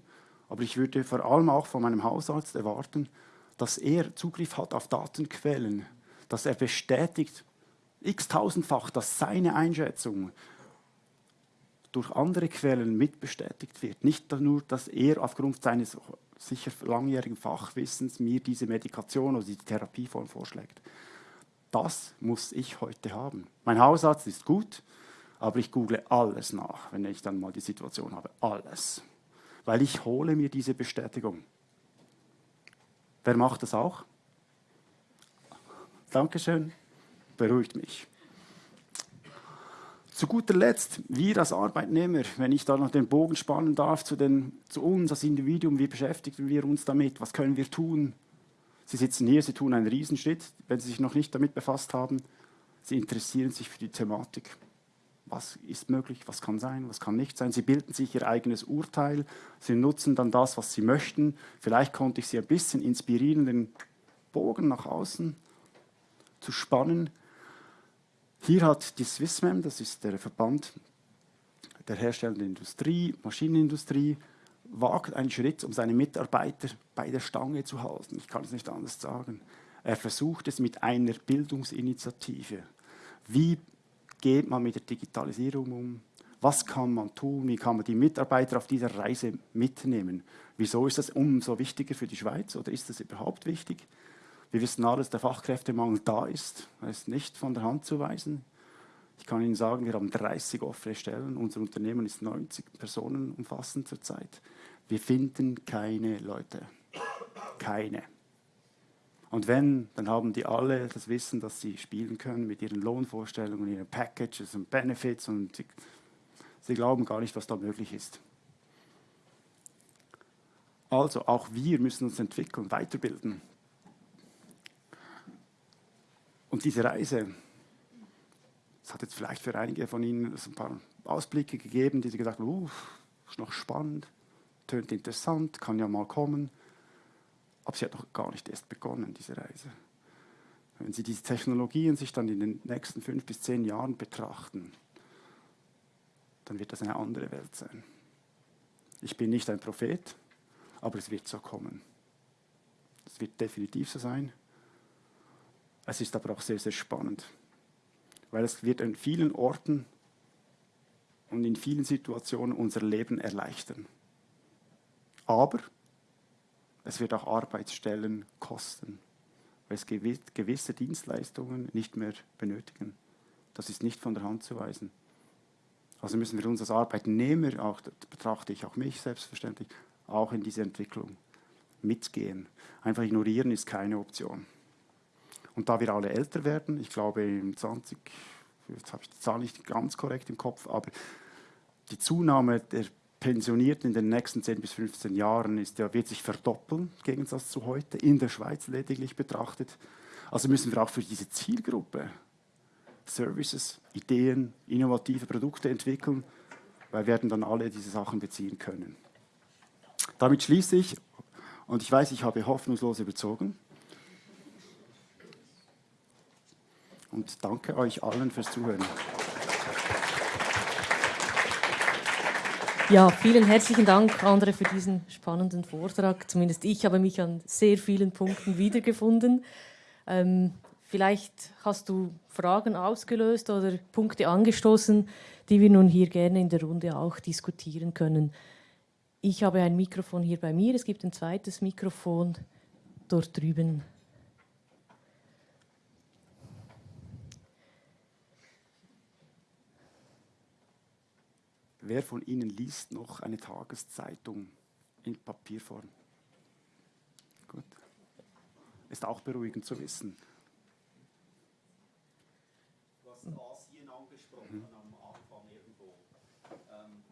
aber ich würde vor allem auch von meinem Hausarzt erwarten, dass er Zugriff hat auf Datenquellen, dass er bestätigt, x-tausendfach, dass seine Einschätzung durch andere Quellen mitbestätigt wird. Nicht nur, dass er aufgrund seines sicher langjährigen Fachwissens mir diese Medikation oder die Therapieform vorschlägt. Das muss ich heute haben. Mein Hausarzt ist gut, aber ich google alles nach, wenn ich dann mal die Situation habe. Alles weil ich hole mir diese Bestätigung. Wer macht das auch? Dankeschön, beruhigt mich. Zu guter Letzt, wir als Arbeitnehmer, wenn ich da noch den Bogen spannen darf zu, den, zu uns als Individuum, wie beschäftigen wir uns damit, was können wir tun? Sie sitzen hier, Sie tun einen Riesenschritt, wenn Sie sich noch nicht damit befasst haben. Sie interessieren sich für die Thematik. Was ist möglich, was kann sein, was kann nicht sein. Sie bilden sich Ihr eigenes Urteil, Sie nutzen dann das, was Sie möchten. Vielleicht konnte ich Sie ein bisschen inspirieren, den Bogen nach außen zu spannen. Hier hat die Swissmem, das ist der Verband der herstellenden Industrie, Maschinenindustrie, wagt einen Schritt, um seine Mitarbeiter bei der Stange zu halten. Ich kann es nicht anders sagen. Er versucht es mit einer Bildungsinitiative. Wie geht man mit der Digitalisierung um? Was kann man tun? Wie kann man die Mitarbeiter auf dieser Reise mitnehmen? Wieso ist das umso wichtiger für die Schweiz oder ist das überhaupt wichtig? Wir wissen alle, dass der Fachkräftemangel da ist. Er ist nicht von der Hand zu weisen. Ich kann Ihnen sagen, wir haben 30 offene Stellen. Unser Unternehmen ist 90 Personen umfassend zurzeit. Wir finden keine Leute. Keine. Und wenn, dann haben die alle das Wissen, dass sie spielen können mit ihren Lohnvorstellungen, ihren Packages und Benefits und sie, sie glauben gar nicht, was da möglich ist. Also auch wir müssen uns entwickeln, weiterbilden. Und diese Reise, es hat jetzt vielleicht für einige von Ihnen ein paar Ausblicke gegeben, die Sie gedacht haben, uh, ist noch spannend, tönt interessant, kann ja mal kommen. Aber sie hat noch gar nicht erst begonnen, diese Reise. Wenn Sie diese Technologien sich dann in den nächsten fünf bis zehn Jahren betrachten, dann wird das eine andere Welt sein. Ich bin nicht ein Prophet, aber es wird so kommen. Es wird definitiv so sein. Es ist aber auch sehr, sehr spannend, weil es wird an vielen Orten und in vielen Situationen unser Leben erleichtern. Aber es wird auch Arbeitsstellen kosten, weil es gewisse Dienstleistungen nicht mehr benötigen. Das ist nicht von der Hand zu weisen. Also müssen wir uns als Arbeitnehmer, auch betrachte ich auch mich selbstverständlich, auch in diese Entwicklung mitgehen. Einfach ignorieren ist keine Option. Und da wir alle älter werden, ich glaube im 20, jetzt habe ich die Zahl nicht ganz korrekt im Kopf, aber die Zunahme der Pensionierten in den nächsten 10 bis 15 Jahren ist, ja, wird sich verdoppeln, im Gegensatz zu heute, in der Schweiz lediglich betrachtet. Also müssen wir auch für diese Zielgruppe Services, Ideen, innovative Produkte entwickeln, weil wir werden dann alle diese Sachen beziehen können. Damit schließe ich, und ich weiß, ich habe hoffnungslos überzogen, und danke euch allen fürs Zuhören. Ja, vielen herzlichen Dank, Andre, für diesen spannenden Vortrag. Zumindest ich habe mich an sehr vielen Punkten wiedergefunden. Ähm, vielleicht hast du Fragen ausgelöst oder Punkte angestoßen, die wir nun hier gerne in der Runde auch diskutieren können. Ich habe ein Mikrofon hier bei mir, es gibt ein zweites Mikrofon dort drüben. Wer von Ihnen liest noch eine Tageszeitung in Papierform? Gut. Ist auch beruhigend zu wissen. Du hast Asien angesprochen mhm. am Anfang irgendwo. Ähm,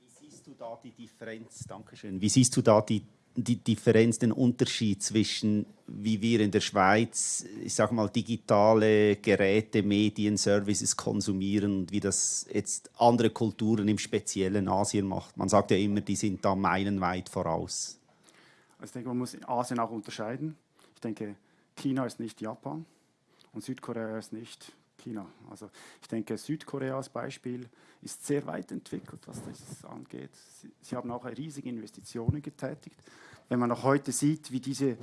wie siehst du da die Differenz? Dankeschön. Wie siehst du da die die Differenz, den Unterschied zwischen, wie wir in der Schweiz, ich sage mal, digitale Geräte, Medien, Services konsumieren und wie das jetzt andere Kulturen im speziellen Asien macht. Man sagt ja immer, die sind da meilenweit voraus. Also ich denke, man muss Asien auch unterscheiden. Ich denke, China ist nicht Japan und Südkorea ist nicht China. Also ich denke, Südkorea als Beispiel ist sehr weit entwickelt, was das angeht. Sie, sie haben auch riesige Investitionen getätigt. Wenn man noch heute sieht, wie diese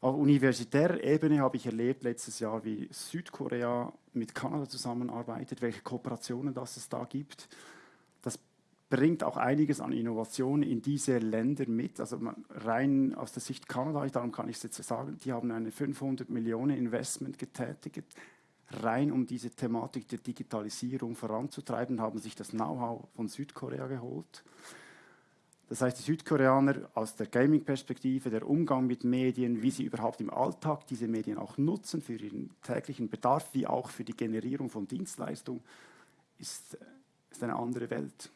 auf universitärer Ebene habe ich erlebt letztes Jahr, wie Südkorea mit Kanada zusammenarbeitet, welche Kooperationen das es da gibt. Das bringt auch einiges an Innovationen in diese Länder mit. Also rein aus der Sicht Kanada, darum kann ich es jetzt sagen, die haben eine 500 Millionen Investment getätigt, rein um diese Thematik der Digitalisierung voranzutreiben, haben sich das Know-how von Südkorea geholt. Das heißt, die Südkoreaner aus der Gaming-Perspektive, der Umgang mit Medien, wie sie überhaupt im Alltag diese Medien auch nutzen für ihren täglichen Bedarf, wie auch für die Generierung von Dienstleistungen, ist, ist eine andere Welt.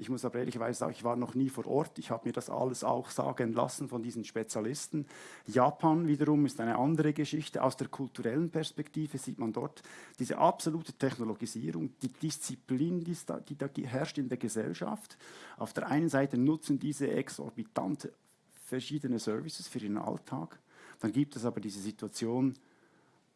Ich muss aber ehrlicherweise sagen, ich war noch nie vor Ort. Ich habe mir das alles auch sagen lassen von diesen Spezialisten. Japan wiederum ist eine andere Geschichte. Aus der kulturellen Perspektive sieht man dort diese absolute Technologisierung, die Disziplin, die da, die da herrscht in der Gesellschaft. Auf der einen Seite nutzen diese exorbitant verschiedene Services für ihren Alltag. Dann gibt es aber diese Situation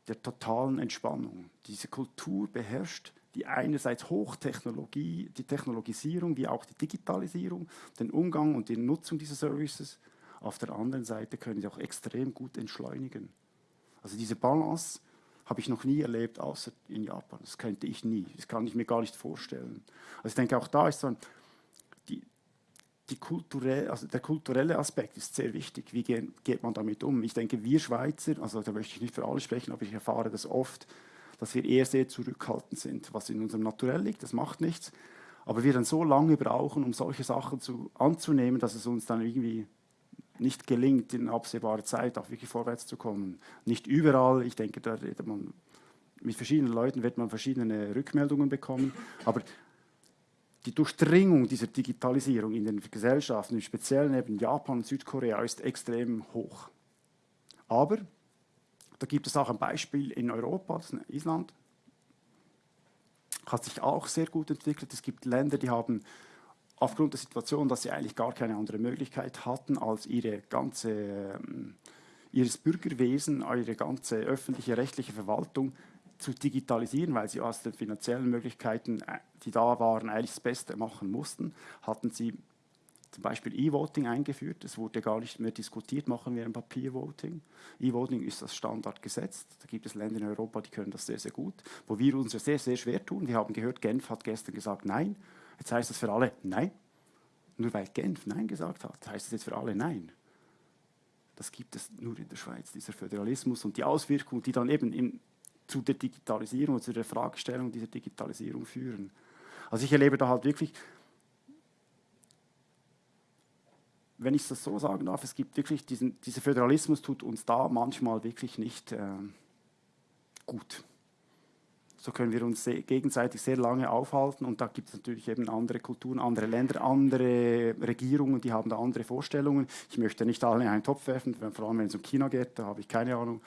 der totalen Entspannung. Diese Kultur beherrscht die einerseits Hochtechnologie, die Technologisierung, wie auch die Digitalisierung, den Umgang und die Nutzung dieser Services. Auf der anderen Seite können sie auch extrem gut entschleunigen. Also diese Balance habe ich noch nie erlebt, außer in Japan. Das könnte ich nie. Das kann ich mir gar nicht vorstellen. Also ich denke, auch da ist so ein, die, die kulturelle, also der kulturelle Aspekt ist sehr wichtig. Wie geht, geht man damit um? Ich denke, wir Schweizer, also da möchte ich nicht für alle sprechen, aber ich erfahre das oft, dass wir eher sehr zurückhaltend sind, was in unserem Naturell liegt, das macht nichts. Aber wir dann so lange brauchen, um solche Sachen zu, anzunehmen, dass es uns dann irgendwie nicht gelingt, in absehbarer Zeit auch wirklich vorwärts zu kommen. Nicht überall, ich denke, da redet man, mit verschiedenen Leuten wird man verschiedene Rückmeldungen bekommen, aber die Durchdringung dieser Digitalisierung in den Gesellschaften, im Speziellen eben Japan und Südkorea, ist extrem hoch. Aber da gibt es auch ein Beispiel in Europa, das ist Island. Hat sich auch sehr gut entwickelt. Es gibt Länder, die haben aufgrund der Situation, dass sie eigentlich gar keine andere Möglichkeit hatten, als ihre ganze, ähm, ihres Bürgerwesen, ihre ganze öffentliche rechtliche Verwaltung zu digitalisieren, weil sie aus den finanziellen Möglichkeiten, äh, die da waren, eigentlich das Beste machen mussten, hatten sie zum Beispiel E-Voting eingeführt. Es wurde gar nicht mehr diskutiert, machen wir ein Papiervoting. E-Voting ist das Standard gesetzt. Da gibt es Länder in Europa, die können das sehr, sehr gut. Wo wir uns sehr, sehr schwer tun. Wir haben gehört, Genf hat gestern gesagt Nein. Jetzt heißt es für alle Nein. Nur weil Genf Nein gesagt hat, heißt es jetzt für alle Nein. Das gibt es nur in der Schweiz, dieser Föderalismus und die Auswirkungen, die dann eben in, zu der Digitalisierung und zu der Fragestellung dieser Digitalisierung führen. Also ich erlebe da halt wirklich wenn ich das so sagen darf, es gibt wirklich diesen, dieser Föderalismus tut uns da manchmal wirklich nicht äh, gut. So können wir uns sehr, gegenseitig sehr lange aufhalten und da gibt es natürlich eben andere Kulturen, andere Länder, andere Regierungen, die haben da andere Vorstellungen. Ich möchte nicht alle in einen Topf werfen, vor allem wenn es um China geht, da habe ich keine Ahnung.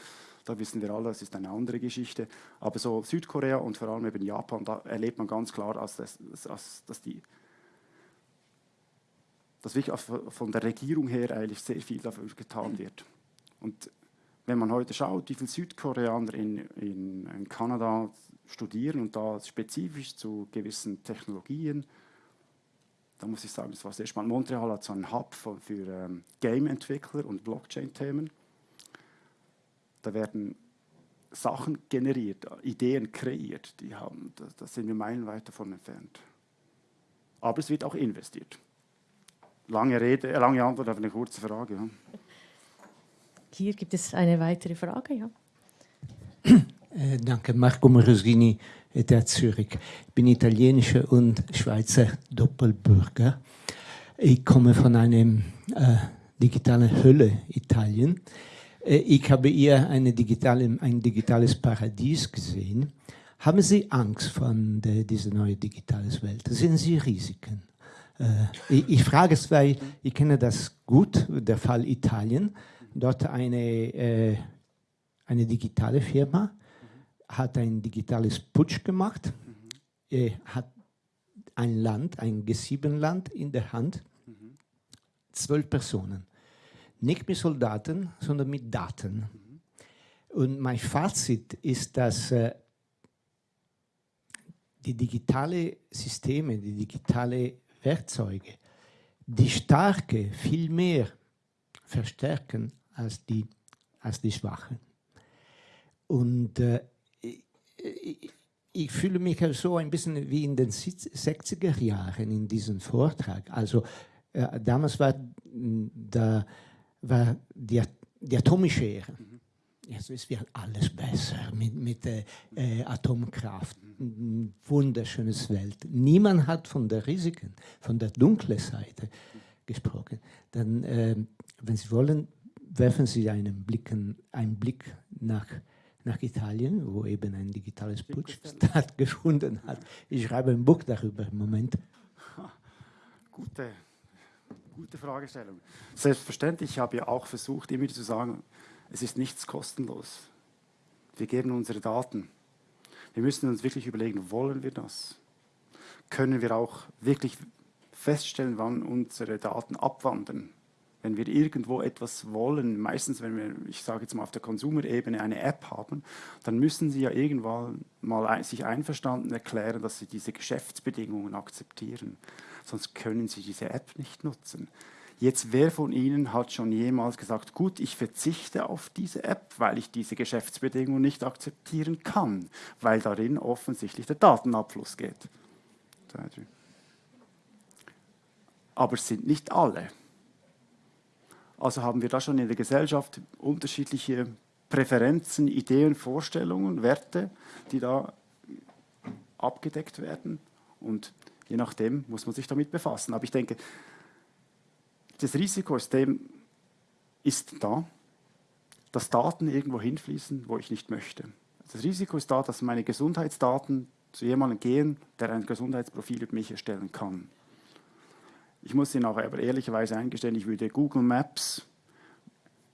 Da wissen wir alle, das ist eine andere Geschichte. Aber so Südkorea und vor allem eben Japan, da erlebt man ganz klar, dass, dass, dass die dass wirklich von der Regierung her eigentlich sehr viel dafür getan wird. Und wenn man heute schaut, wie viele Südkoreaner in, in, in Kanada studieren und da spezifisch zu gewissen Technologien, da muss ich sagen, das war sehr spannend. Montreal hat so einen Hub für, für ähm, Game-Entwickler und Blockchain-Themen. Da werden Sachen generiert, Ideen kreiert, die haben, da, da sind wir meilenweit davon entfernt. Aber es wird auch investiert. Lange Rede, äh, lange Antwort auf eine kurze Frage. Ja. Hier gibt es eine weitere Frage, ja. Äh, danke, Marco Morosini, der Zürich. Ich bin italienischer und Schweizer Doppelbürger. Ich komme von einer äh, digitalen Hölle, Italien. Äh, ich habe eher eine digitale, ein digitales Paradies gesehen. Haben Sie Angst vor dieser neuen digitalen Welt? Sehen Sie Risiken? Äh, ich, ich, frage es, weil ich kenne das gut, der Fall Italien. Dort eine, äh, eine digitale Firma hat ein digitales Putsch gemacht, hat ein Land, ein G7-Land in der Hand, zwölf Personen. Nicht mit Soldaten, sondern mit Daten. Und mein Fazit ist, dass äh, die digitale Systeme, die digitale Werkzeuge, die Starke viel mehr verstärken als die, als die Schwachen. Und äh, ich, ich, fühle mich so ein bisschen wie in den 60er Jahren in diesem Vortrag. Also äh, damals war, da, war die, die atomische Ära. Mhm. Jetzt ist wird alles besser mit, mit äh Atomkraft wunderschönes Welt. Niemand hat von den Risiken, von der dunklen Seite gesprochen. Dann, äh, wenn Sie wollen, werfen Sie einen, Blicken, einen Blick nach, nach Italien, wo eben ein digitales Putsch stattgefunden hat. Ich schreibe ein Buch darüber im Moment. Gute, gute Fragestellung. Selbstverständlich, ich habe ja auch versucht, immer zu sagen, es ist nichts kostenlos. Wir geben unsere Daten. Wir müssen uns wirklich überlegen, wollen wir das? Können wir auch wirklich feststellen, wann unsere Daten abwandern? Wenn wir irgendwo etwas wollen, meistens wenn wir, ich sage jetzt mal auf der Konsumerebene eine App haben, dann müssen Sie ja irgendwann mal sich einverstanden erklären, dass Sie diese Geschäftsbedingungen akzeptieren. Sonst können Sie diese App nicht nutzen. Jetzt, wer von Ihnen hat schon jemals gesagt, gut, ich verzichte auf diese App, weil ich diese Geschäftsbedingungen nicht akzeptieren kann, weil darin offensichtlich der Datenabfluss geht? Aber es sind nicht alle. Also haben wir da schon in der Gesellschaft unterschiedliche Präferenzen, Ideen, Vorstellungen, Werte, die da abgedeckt werden. Und je nachdem muss man sich damit befassen. Aber ich denke, das Risiko ist, dem, ist da, dass Daten irgendwo hinfließen, wo ich nicht möchte. Das Risiko ist da, dass meine Gesundheitsdaten zu jemandem gehen, der ein Gesundheitsprofil über mich erstellen kann. Ich muss Ihnen auch aber ehrlicherweise eingestehen, ich würde Google Maps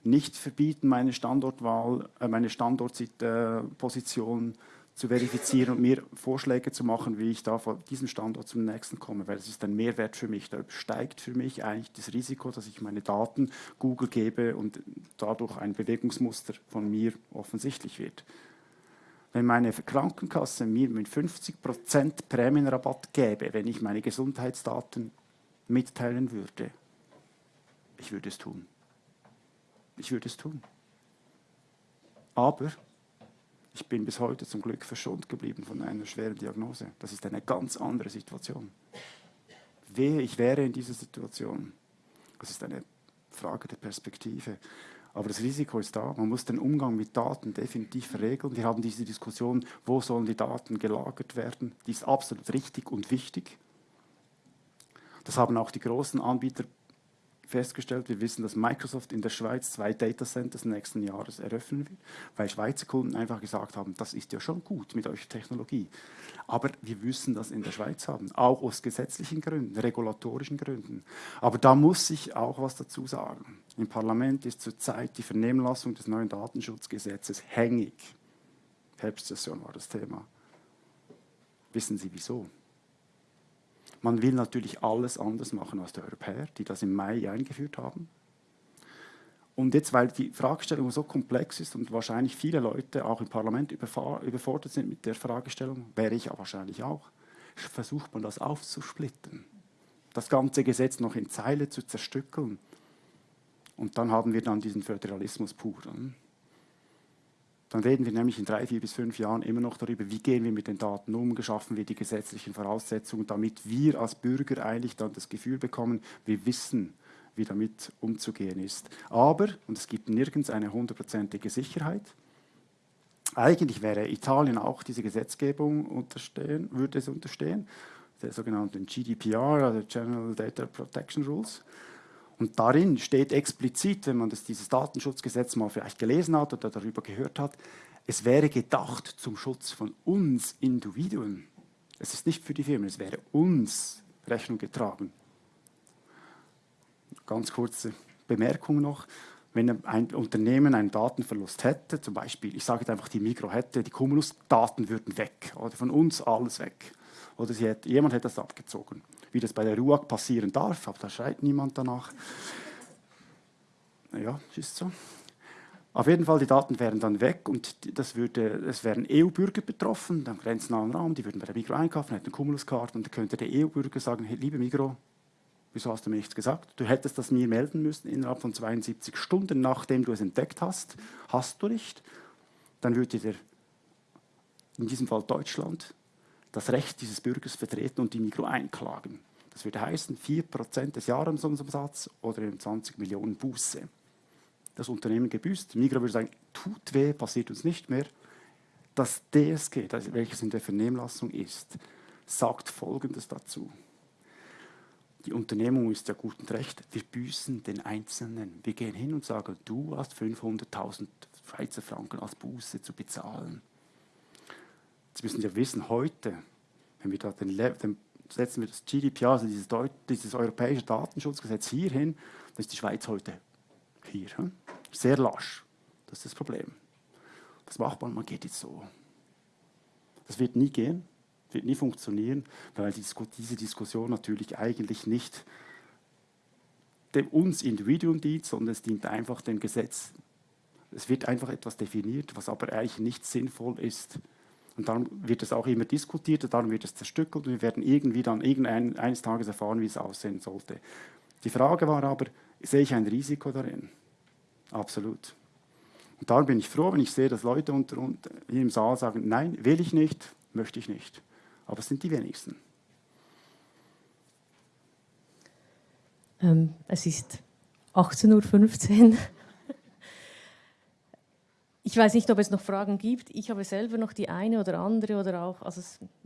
nicht verbieten, meine Standortwahl, äh, meine Standortposition zu verifizieren und mir Vorschläge zu machen, wie ich da von diesem Standort zum nächsten komme, weil es ist ein Mehrwert für mich. Da übersteigt für mich eigentlich das Risiko, dass ich meine Daten Google gebe und dadurch ein Bewegungsmuster von mir offensichtlich wird. Wenn meine Krankenkasse mir mit 50% Prämienrabatt gäbe, wenn ich meine Gesundheitsdaten mitteilen würde, ich würde es tun. Ich würde es tun. Aber ich bin bis heute zum Glück verschont geblieben von einer schweren Diagnose. Das ist eine ganz andere Situation. Wehe, ich wäre in dieser Situation. Das ist eine Frage der Perspektive. Aber das Risiko ist da. Man muss den Umgang mit Daten definitiv verregeln. Wir haben diese Diskussion, wo sollen die Daten gelagert werden. Die ist absolut richtig und wichtig. Das haben auch die großen Anbieter festgestellt, wir wissen, dass Microsoft in der Schweiz zwei Datacenters nächsten Jahres eröffnen wird, weil Schweizer Kunden einfach gesagt haben, das ist ja schon gut mit eurer Technologie. Aber wir müssen das in der Schweiz haben, auch aus gesetzlichen Gründen, regulatorischen Gründen. Aber da muss ich auch was dazu sagen. Im Parlament ist zurzeit die Vernehmlassung des neuen Datenschutzgesetzes hängig. Herbstsession war das Thema. Wissen Sie wieso? Man will natürlich alles anders machen als die Europäer, die das im Mai eingeführt haben. Und jetzt, weil die Fragestellung so komplex ist und wahrscheinlich viele Leute auch im Parlament überfordert sind mit der Fragestellung, wäre ich wahrscheinlich auch, versucht man das aufzusplitten, das ganze Gesetz noch in Zeile zu zerstückeln. Und dann haben wir dann diesen Föderalismus pur. Dann reden wir nämlich in drei, vier bis fünf Jahren immer noch darüber, wie gehen wir mit den Daten um, geschaffen wir die gesetzlichen Voraussetzungen, damit wir als Bürger eigentlich dann das Gefühl bekommen, wir wissen, wie damit umzugehen ist. Aber, und es gibt nirgends eine hundertprozentige Sicherheit, eigentlich wäre Italien auch diese Gesetzgebung unterstehen, würde es unterstehen, der sogenannten GDPR, also General Data Protection Rules. Und darin steht explizit, wenn man das, dieses Datenschutzgesetz mal vielleicht gelesen hat oder darüber gehört hat, es wäre gedacht zum Schutz von uns Individuen. Es ist nicht für die Firmen, es wäre uns Rechnung getragen. Ganz kurze Bemerkung noch. Wenn ein Unternehmen einen Datenverlust hätte, zum Beispiel, ich sage jetzt einfach, die Mikro hätte, die Cumulus-Daten würden weg, oder von uns alles weg. Oder hätte, jemand hätte das abgezogen wie das bei der RUAG passieren darf, aber da schreit niemand danach. Ja, ist so. Auf jeden Fall, die Daten wären dann weg und das würde, es wären EU-Bürger betroffen, am grenznahen Raum, die würden bei der Migro einkaufen, hätten eine Cumulus-Karte und dann könnte der EU-Bürger sagen, hey, liebe Migro, wieso hast du mir nichts gesagt? Du hättest das mir melden müssen innerhalb von 72 Stunden, nachdem du es entdeckt hast. Hast du nicht? Dann würde der, in diesem Fall Deutschland, das Recht dieses Bürgers vertreten und die Migro einklagen. Das würde heißen 4% des Jahresumsatzes oder 20 Millionen Buße. Das Unternehmen gebüßt. Migro würde sagen, tut weh, passiert uns nicht mehr. Das DSG, das, welches in der Vernehmlassung ist, sagt Folgendes dazu. Die Unternehmung ist ja gut und recht, wir büßen den Einzelnen. Wir gehen hin und sagen, du hast 500.000 Schweizer Franken als Buße zu bezahlen. Jetzt müssen wir wissen, heute, wenn wir da den, den setzen wir das GDPR, also dieses, Deut dieses europäische Datenschutzgesetz hier hin, dann ist die Schweiz heute hier. Hm? Sehr lasch. Das ist das Problem. Was macht man? Man geht jetzt so. Das wird nie gehen, wird nie funktionieren, weil diese Diskussion natürlich eigentlich nicht dem uns Individuum dient, sondern es dient einfach dem Gesetz. Es wird einfach etwas definiert, was aber eigentlich nicht sinnvoll ist. Und dann wird es auch immer diskutiert, dann wird es zerstückelt und wir werden irgendwie dann irgendein, eines Tages erfahren, wie es aussehen sollte. Die Frage war aber, sehe ich ein Risiko darin? Absolut. Und darum bin ich froh, wenn ich sehe, dass Leute unter, unter, hier im Saal sagen, nein, will ich nicht, möchte ich nicht. Aber es sind die wenigsten. Ähm, es ist 18.15 Uhr. Ich weiß nicht, ob es noch Fragen gibt. Ich habe selber noch die eine oder andere oder auch, also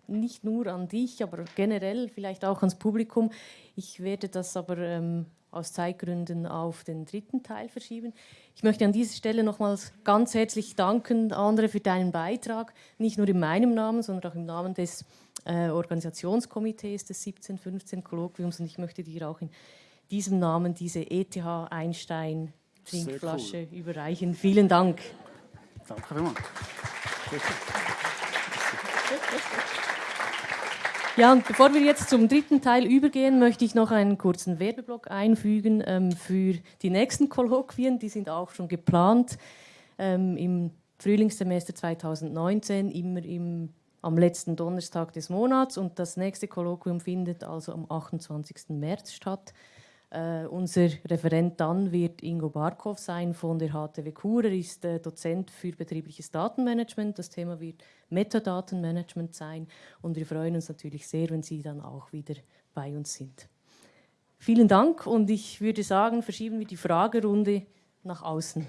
nicht nur an dich, aber generell vielleicht auch ans Publikum. Ich werde das aber ähm, aus Zeitgründen auf den dritten Teil verschieben. Ich möchte an dieser Stelle nochmals ganz herzlich danken, Andre, für deinen Beitrag, nicht nur in meinem Namen, sondern auch im Namen des äh, Organisationskomitees des 1715 Kolloquiums und ich möchte dir auch in diesem Namen diese ETH Einstein Trinkflasche cool. überreichen. Vielen Dank. Danke vielmals. Ja, und bevor wir jetzt zum dritten Teil übergehen, möchte ich noch einen kurzen Werbeblock einfügen ähm, für die nächsten Kolloquien. Die sind auch schon geplant ähm, im Frühlingssemester 2019, immer im, am letzten Donnerstag des Monats. Und das nächste Kolloquium findet also am 28. März statt. Uh, unser Referent dann wird Ingo Barkov sein von der HTW Kur. Er ist äh, Dozent für betriebliches Datenmanagement. Das Thema wird Metadatenmanagement sein. Und wir freuen uns natürlich sehr, wenn Sie dann auch wieder bei uns sind. Vielen Dank und ich würde sagen, verschieben wir die Fragerunde nach außen.